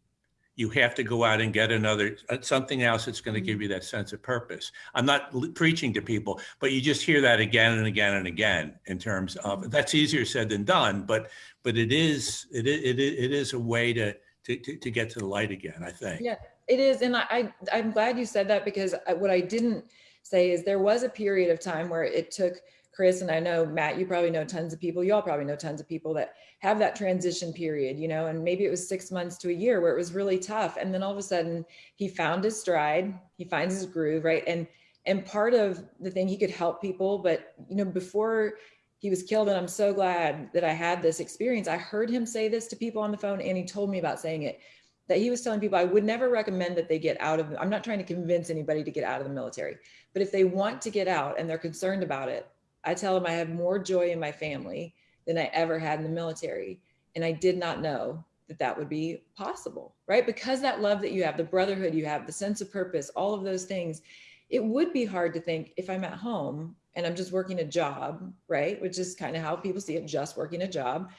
You have to go out and get another uh, something else that's going to give mm-hmm. you that sense of purpose. I'm not preaching to people, but you just hear that again and again and again in terms of mm-hmm. that's easier said than done, but but it is it it, it is a way to to, to, to get to the light again, I think. Yeah, it is. And I, I, am glad you said that because uh, what I didn't say is there was a period of time where it took Chris and I know Matt, you probably know tons of people, you all probably know tons of people that have that transition period, you know, and maybe it was six months to a year where it was really tough. And then all of a sudden he found his stride, he finds his groove, right? And and part of the thing he could help people, but you know, before he was killed and i'm so glad that i had this experience i heard him say this to people on the phone and he told me about saying it that he was telling people i would never recommend that they get out of i'm not trying to convince anybody to get out of the military but if they want to get out and they're concerned about it i tell them i have more joy in my family than i ever had in the military and i did not know that that would be possible right because that love that you have the brotherhood you have the sense of purpose all of those things it would be hard to think if i'm at home and I'm just working a job, right? Which is kind of how people see it, just working a job,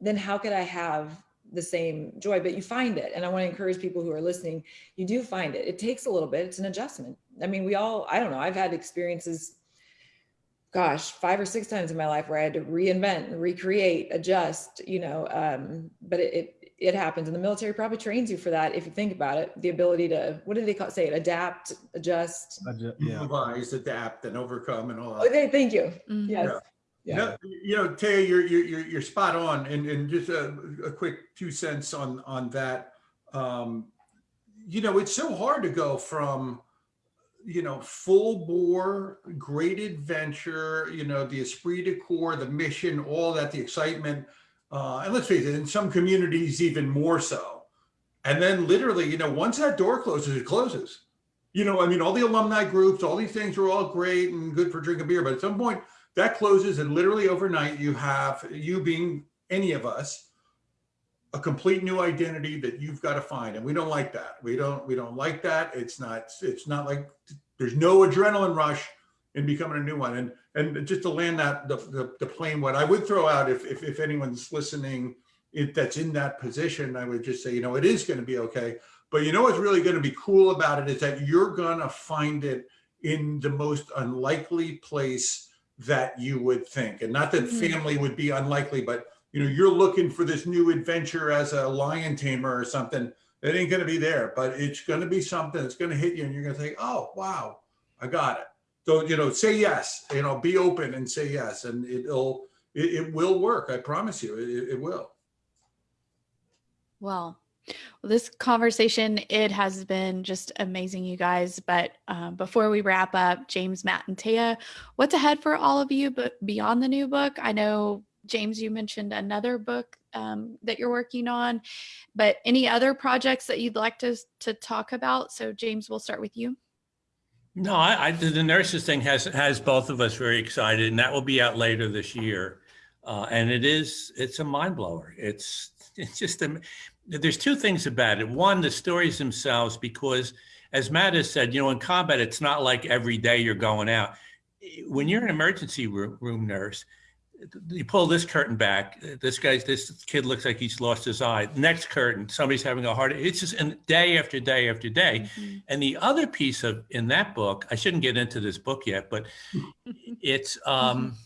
then how could I have the same joy? But you find it. And I want to encourage people who are listening, you do find it. It takes a little bit, it's an adjustment. I mean, we all, I don't know, I've had experiences, gosh, five or six times in my life where I had to reinvent, and recreate, adjust, you know, um, but it, it it happens and the military probably trains you for that if you think about it the ability to what do they call say it adapt adjust yeah. Improvise, adapt, and overcome, and all that. okay thank you Mhm. yes Yeah. yeah. No, you know, Taya, you're, you're, you're, you're spot on. And, and just a, a quick two cents on, on that. Um, you know, it's so hard to go from, you know, full bore, great adventure, you know, the esprit de corps, the mission, all that, the excitement. Uh, and let's face it, in some communities, even more so. And then literally, you know, once that door closes, it closes. You know, I mean, all the alumni groups, all these things are all great and good for drinking beer, but at some point, that closes and literally overnight you have you being any of us a complete new identity that you've got to find and we don't like that we don't we don't like that it's not it's not like there's no adrenaline rush in becoming a new one and and just to land that the, the, the plane what i would throw out if, if if anyone's listening it that's in that position i would just say you know it is going to be okay but you know what's really going to be cool about it is that you're going to find it in the most unlikely place that you would think. And not that Mhm. family would be unlikely, but you know, you're looking for this new adventure as a lion tamer or something. It ain't going to be there, but it's going to be something that's going to hit you, and you're going to think, "Oh, wow, I got it." So you know, say yes. You know, be open and say yes, and it'll it, it will work. I promise you, it, it will. Well, well, this conversation it has been just amazing, you guys. But um, before we wrap up, James, Matt, and Taya, what's ahead for all of you? But beyond the new book, I know James, you mentioned another book um, that you're working on, but any other projects that you'd like to to talk about? So, James, we'll start with you. No, I, I the nurses thing has has both of us very excited, and that will be out later this year. Uh, and it is it's a mind blower. It's it's just a, there's two things about it. One, the stories themselves, because as Matt has said, you know, in combat, it's not like every day you're going out. When you're an emergency room, room nurse, you pull this curtain back. This guy's this kid looks like he's lost his eye. Next curtain, somebody's having a heart. It's just and day after day after day. Mhm. And the other piece of in that book, I shouldn't get into this book yet, but it's um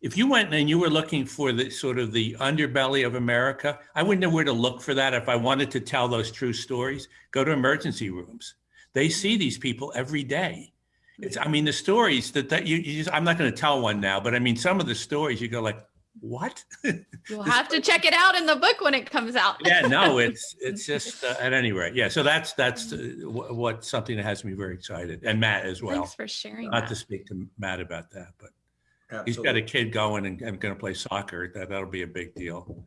if you went and you were looking for the sort of the underbelly of America, I wouldn't know where to look for that if I wanted to tell those true stories. Go to emergency rooms. They see these people every day. It's, I mean, the stories that, that you, you just, I'm not going to tell one now, but I mean, some of the stories you go like, what? You'll This- have to check it out in the book when it comes out. yeah, no, it's, it's just, uh, at any rate. Yeah. So that's, that's uh, wh- what, something that has me very excited and Matt as well. Thanks for sharing Not that. to speak to Matt about that, but he's got a kid going and, and going to play soccer. That, that'll be a big deal.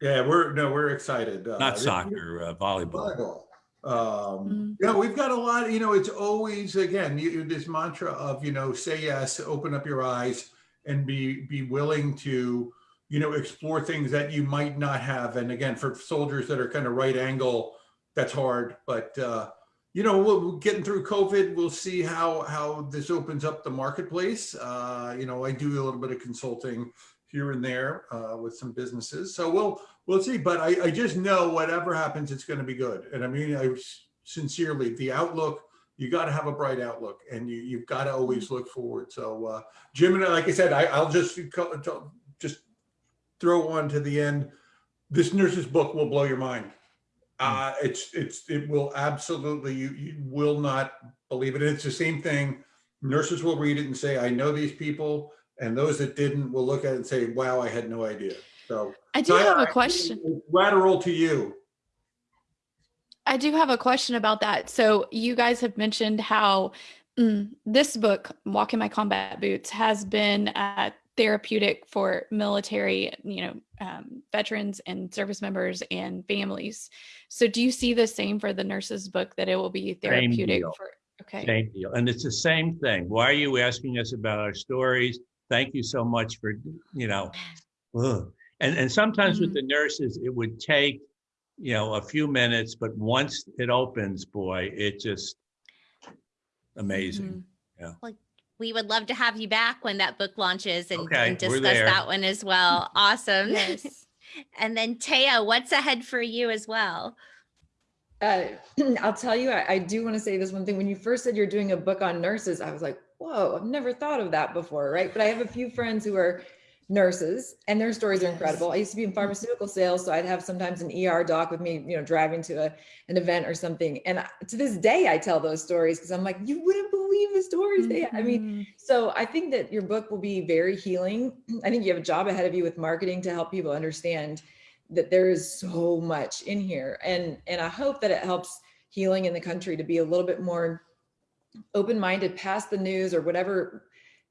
Yeah, we're, no, we're excited. Uh, Not this- soccer, uh, volleyball. Volleyball. Um, Mm. yeah, we've got a lot, you know, it's always, again, you, this mantra of, you know, say yes, open up your eyes and be, be willing to, you know, explore things that you might not have. And again, for soldiers that are kind of right angle, that's hard, but, uh, you know, we'll, we're getting through COVID, we'll see how, how this opens up the marketplace. Uh, you know, I do a little bit of consulting here and there, uh, with some businesses. So we'll, We'll see, but I, I just know whatever happens, it's going to be good. And I mean, I sincerely, the outlook, you got to have a bright outlook and you, you've got to always look forward. So, uh, Jim and I, like I said, I, I'll just, just throw one to the end. This nurse's book will blow your mind. Uh, it's, it's, it will absolutely, you, you will not believe it. And it's the same thing. Nurses will read it and say, I know these people. And those that didn't will look at it and say, wow, I had no idea. So I do so have I- a question. Lateral to you. I do have a question about that. So you guys have mentioned how mm, this book, Walk in My Combat Boots, has been uh, therapeutic for military, you know, um, veterans and service members and families. So do you see the same for the nurses book that it will be therapeutic deal. for? Okay. Same deal. And it's the same thing. Why are you asking us about our stories? Thank you so much for, you know, ugh. And, and sometimes with Mhm. the nurses, it would take, you know, a few minutes, but once it opens, boy, it just amazing. Mhm. We would love to have you back when that book launches and, Okay, and discuss that one as well. Awesome. Yes. and then Taya, what's ahead for you as well? Uh, I'll tell you, I, I do want to say this one thing. When you first said you're doing a book on nurses, I was like, whoa, I've never thought of that before, right? But I have a few friends who are nurses and their stories are incredible. I used to be in pharmaceutical sales, so I'd have sometimes an ER doc with me, you know, driving to a, an event or something. And to this day, I tell those stories because I'm like, you wouldn't believe the stories they, I mean, Mhm. so I think that your book will be very healing. I think you have a job ahead of you with marketing to help people understand that there is so much in here. And and I hope that it helps healing in the country to be a little bit more open-minded past the news or whatever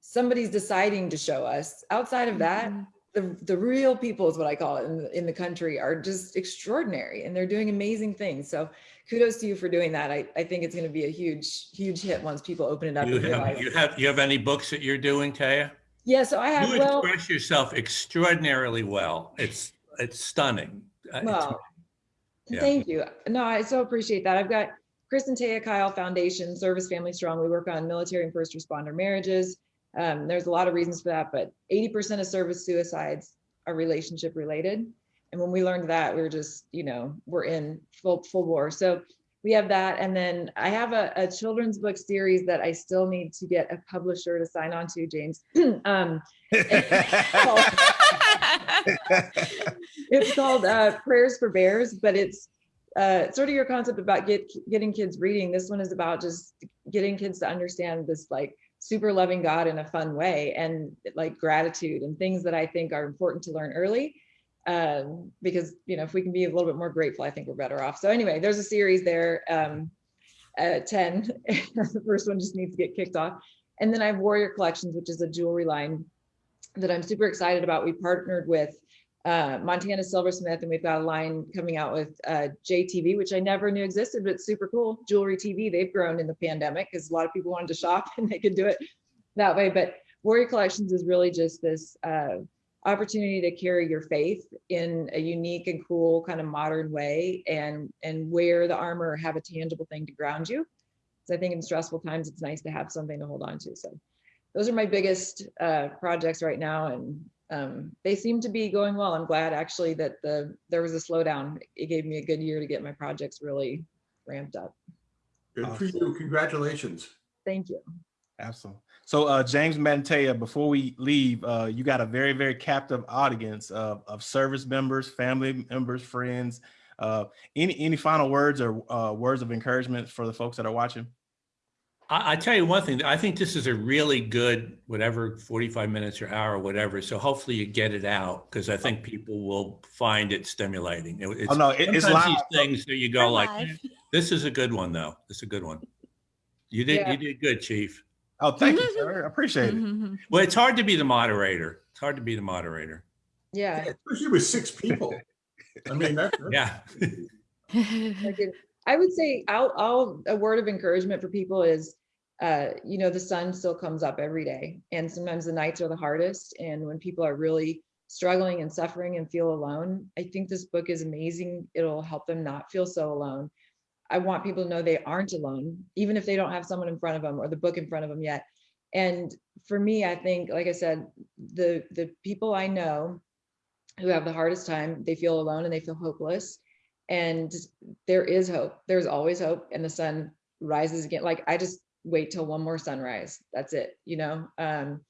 somebody's deciding to show us. Outside of that, Mhm. the the real people is what I call it in the, in the country are just extraordinary and they're doing amazing things. So kudos to you for doing that. I, I think it's going to be a huge, huge hit once people open it up. You and have, realize- you have, you have any books that you're doing, Taya? yeah, so I have, You well, express yourself extraordinarily well. It's, it's stunning. Uh, it's- Well, Yeah. thank you. No, I so appreciate that. I've got Chris and Taya Kyle Foundation, Service Family Strong. We work on military and first responder marriages. Um, there's a lot of reasons for that, but 80% of service suicides are relationship related. And when we learned that, we were just, you know, we're in full full war. So we have that. And then I have a, a children's book series that I still need to get a publisher to sign on to, James. um, it's called uh, Prayers for Bears, but it's uh, sort of your concept about get, getting kids reading. This one is about just getting kids to understand this like super loving God in a fun way and like gratitude and things that I think are important to learn early. Um, because you know, if we can be a little bit more grateful, I think we're better off. So anyway, there's a series there. Um, uh, 10. the first one just needs to get kicked off. And then I have Warrior Collections, which is a jewelry line that I'm super excited about. We partnered with uh, Montana Silversmith, and we've got a line coming out with uh, JTV, which I never knew existed, but it's super cool. Jewelry TV, they've grown in the pandemic because a lot of people wanted to shop and they could do it that way. But Warrior Collections is really just this uh, opportunity to carry your faith in a unique and cool kind of modern way and and wear the armor or have a tangible thing to ground you. So I think in stressful times, it's nice to have something to hold on to. So those are my biggest uh, projects right now. And um, they seem to be going well. I'm glad actually that the there was a slowdown. It gave me a good year to get my projects really ramped up. Good for you. Congratulations. Thank you. Absolutely. So, uh, James Mantea, before we leave, uh, you got a very, very captive audience of, of service members, family members, friends. Uh, any any final words or uh, words of encouragement for the folks that are watching? I, I tell you one thing, I think this is a really good, whatever, 45 minutes or hour, or whatever. So hopefully you get it out because I think people will find it stimulating. It- It's, Oh, no, it- it's sometimes live. these things that you go We're like, live. "Eh, this is a good one though. This is a good one. You did, Yeah. you did good, chief. Oh, thank you, sir. I appreciate it. Mhm. Well, it's hard to be the moderator. It's hard to be the moderator. Yeah. Especially with six people. I mean, that's. Yeah. Like it- I would say, I'll, I'll, a word of encouragement for people is, uh, you know, the sun still comes up every day. And sometimes the nights are the hardest. And when people are really struggling and suffering and feel alone, I think this book is amazing. It'll help them not feel so alone. I want people to know they aren't alone, even if they don't have someone in front of them or the book in front of them yet. And for me, I think, like I said, the, the people I know who have the hardest time, they feel alone and they feel hopeless. And there is hope. There's always hope. And the sun rises again. Like I just wait till one more sunrise. That's it, you know? Um,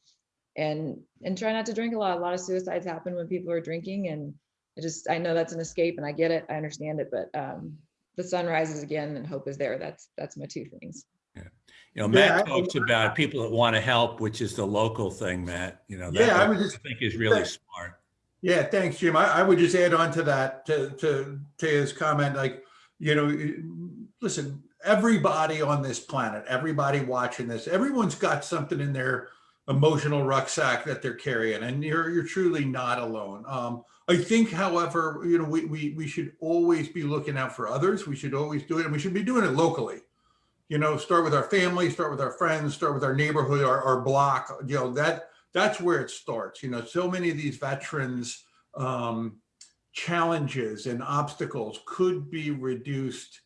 and and try not to drink a lot. A lot of suicides happen when people are drinking. And I just I know that's an escape and I get it. I understand it, but um the sun rises again and hope is there. That's that's my two things. You know, Yeah, Matt I- about people that want to help, which is the local thing, Matt, you know. that Yeah, I would was just, think is really that- smart. yeah, thanks, Jim. I, I would just add on to that, to, to, to his comment, like, you know, listen, everybody on this planet, everybody watching this, everyone's got something in their emotional rucksack that they're carrying, and you're, you're truly not alone. Um, I think, however, you know, we, we, we should always be looking out for others. We should always do it, and we should be doing it locally. You know, start with our family, start with our friends, start with our neighborhood, our, our block, you know, that, that's where it starts. You know, so many of these veterans, um, challenges and obstacles could be reduced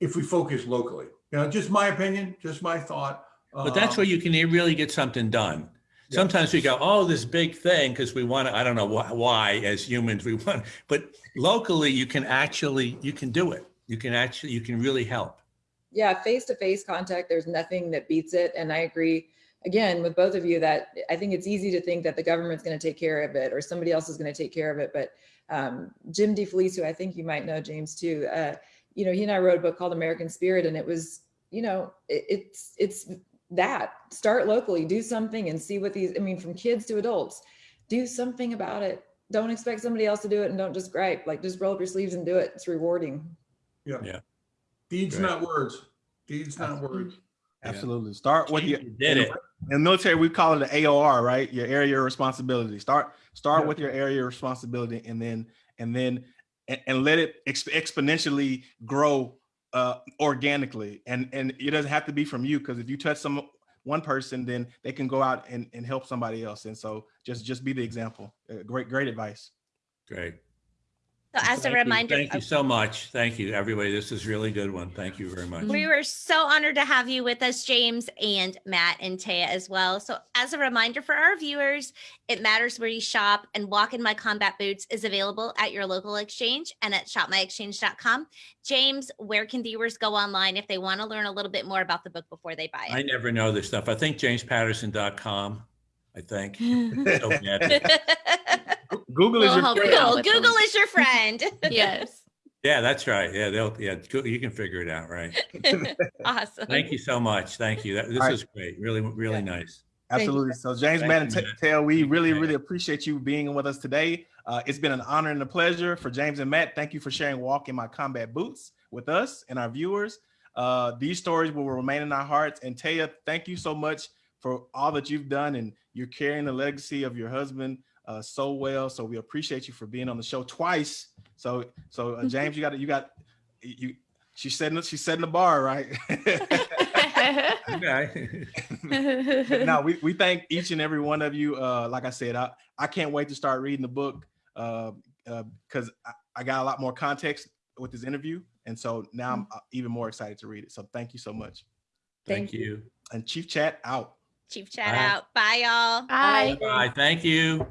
if we focus locally. You know, just my opinion, just my thought. But that's where you can really get something done. Yeah. Sometimes we go, oh, this big thing, because we want to, I don't know wh- why, as humans, we want, but locally, you can actually, you can do it. You can actually, you can really help. yeah face-to-face contact there's nothing that beats it and i agree again with both of you that i think it's easy to think that the government's going to take care of it or somebody else is going to take care of it but um, jim defelice who i think you might know james too uh, you know he and i wrote a book called american spirit and it was you know it, it's it's that start locally do something and see what these i mean from kids to adults do something about it don't expect somebody else to do it and don't just gripe like just roll up your sleeves and do it it's rewarding Yeah. Yeah. Deeds, Right. not words. Deeds, not words. Absolutely. Start with your You did it. in the military. We call it the AOR, right? Your area of responsibility. Start start Yeah. with your area of responsibility, and then and then and, and let it exp- exponentially grow uh, organically. And and it doesn't have to be from you because if you touch some one person, then they can go out and, and help somebody else. And so just just be the example. Uh, great great advice. Great. So as a Thank you. reminder, Thank you so much. Thank you, everybody. This is really good one. Thank you very much. We were so honored to have you with us, James and Matt and Taya as well. So, as a reminder for our viewers, it matters where you shop, and Walk in My Combat Boots is available at your local exchange and at shopmyexchange.com. James, where can viewers go online if they want to learn a little bit more about the book before they buy it? I never know this stuff. I think jamespatterson.com, I think. So. Google is your friend. Google, them. Google is your friend. yes. Yeah, that's right. Yeah, they'll, yeah, you can figure it out, right? awesome. Thank you so much. Thank you. That- This All right. is great. Really, really nice. Absolutely. So James, Thank Matt, you, and Matt. Taylor, we really, Matt. really appreciate you being with us today. Uh, it's been an honor and a pleasure for James and Matt. Thank you for sharing Walk in My Combat Boots with us and our viewers. Uh, these stories will remain in our hearts. And Taya, thank you so much for all that you've done and you're carrying the legacy of your husband uh, so well. So we appreciate you for being on the show twice. So, so uh, James, you got, you got, you. She's setting, she's setting the bar, right? Okay. But no, we, we thank each and every one of you. Uh, like I said, I, I can't wait to start reading the book uh, uh, because I, I got a lot more context with this interview. And so now I'm uh, even more excited to read it. So thank you so much. Thank you. And Chief Chat out. Chief chat Bye. out. Bye, y'all. Bye. Bye. Thank you.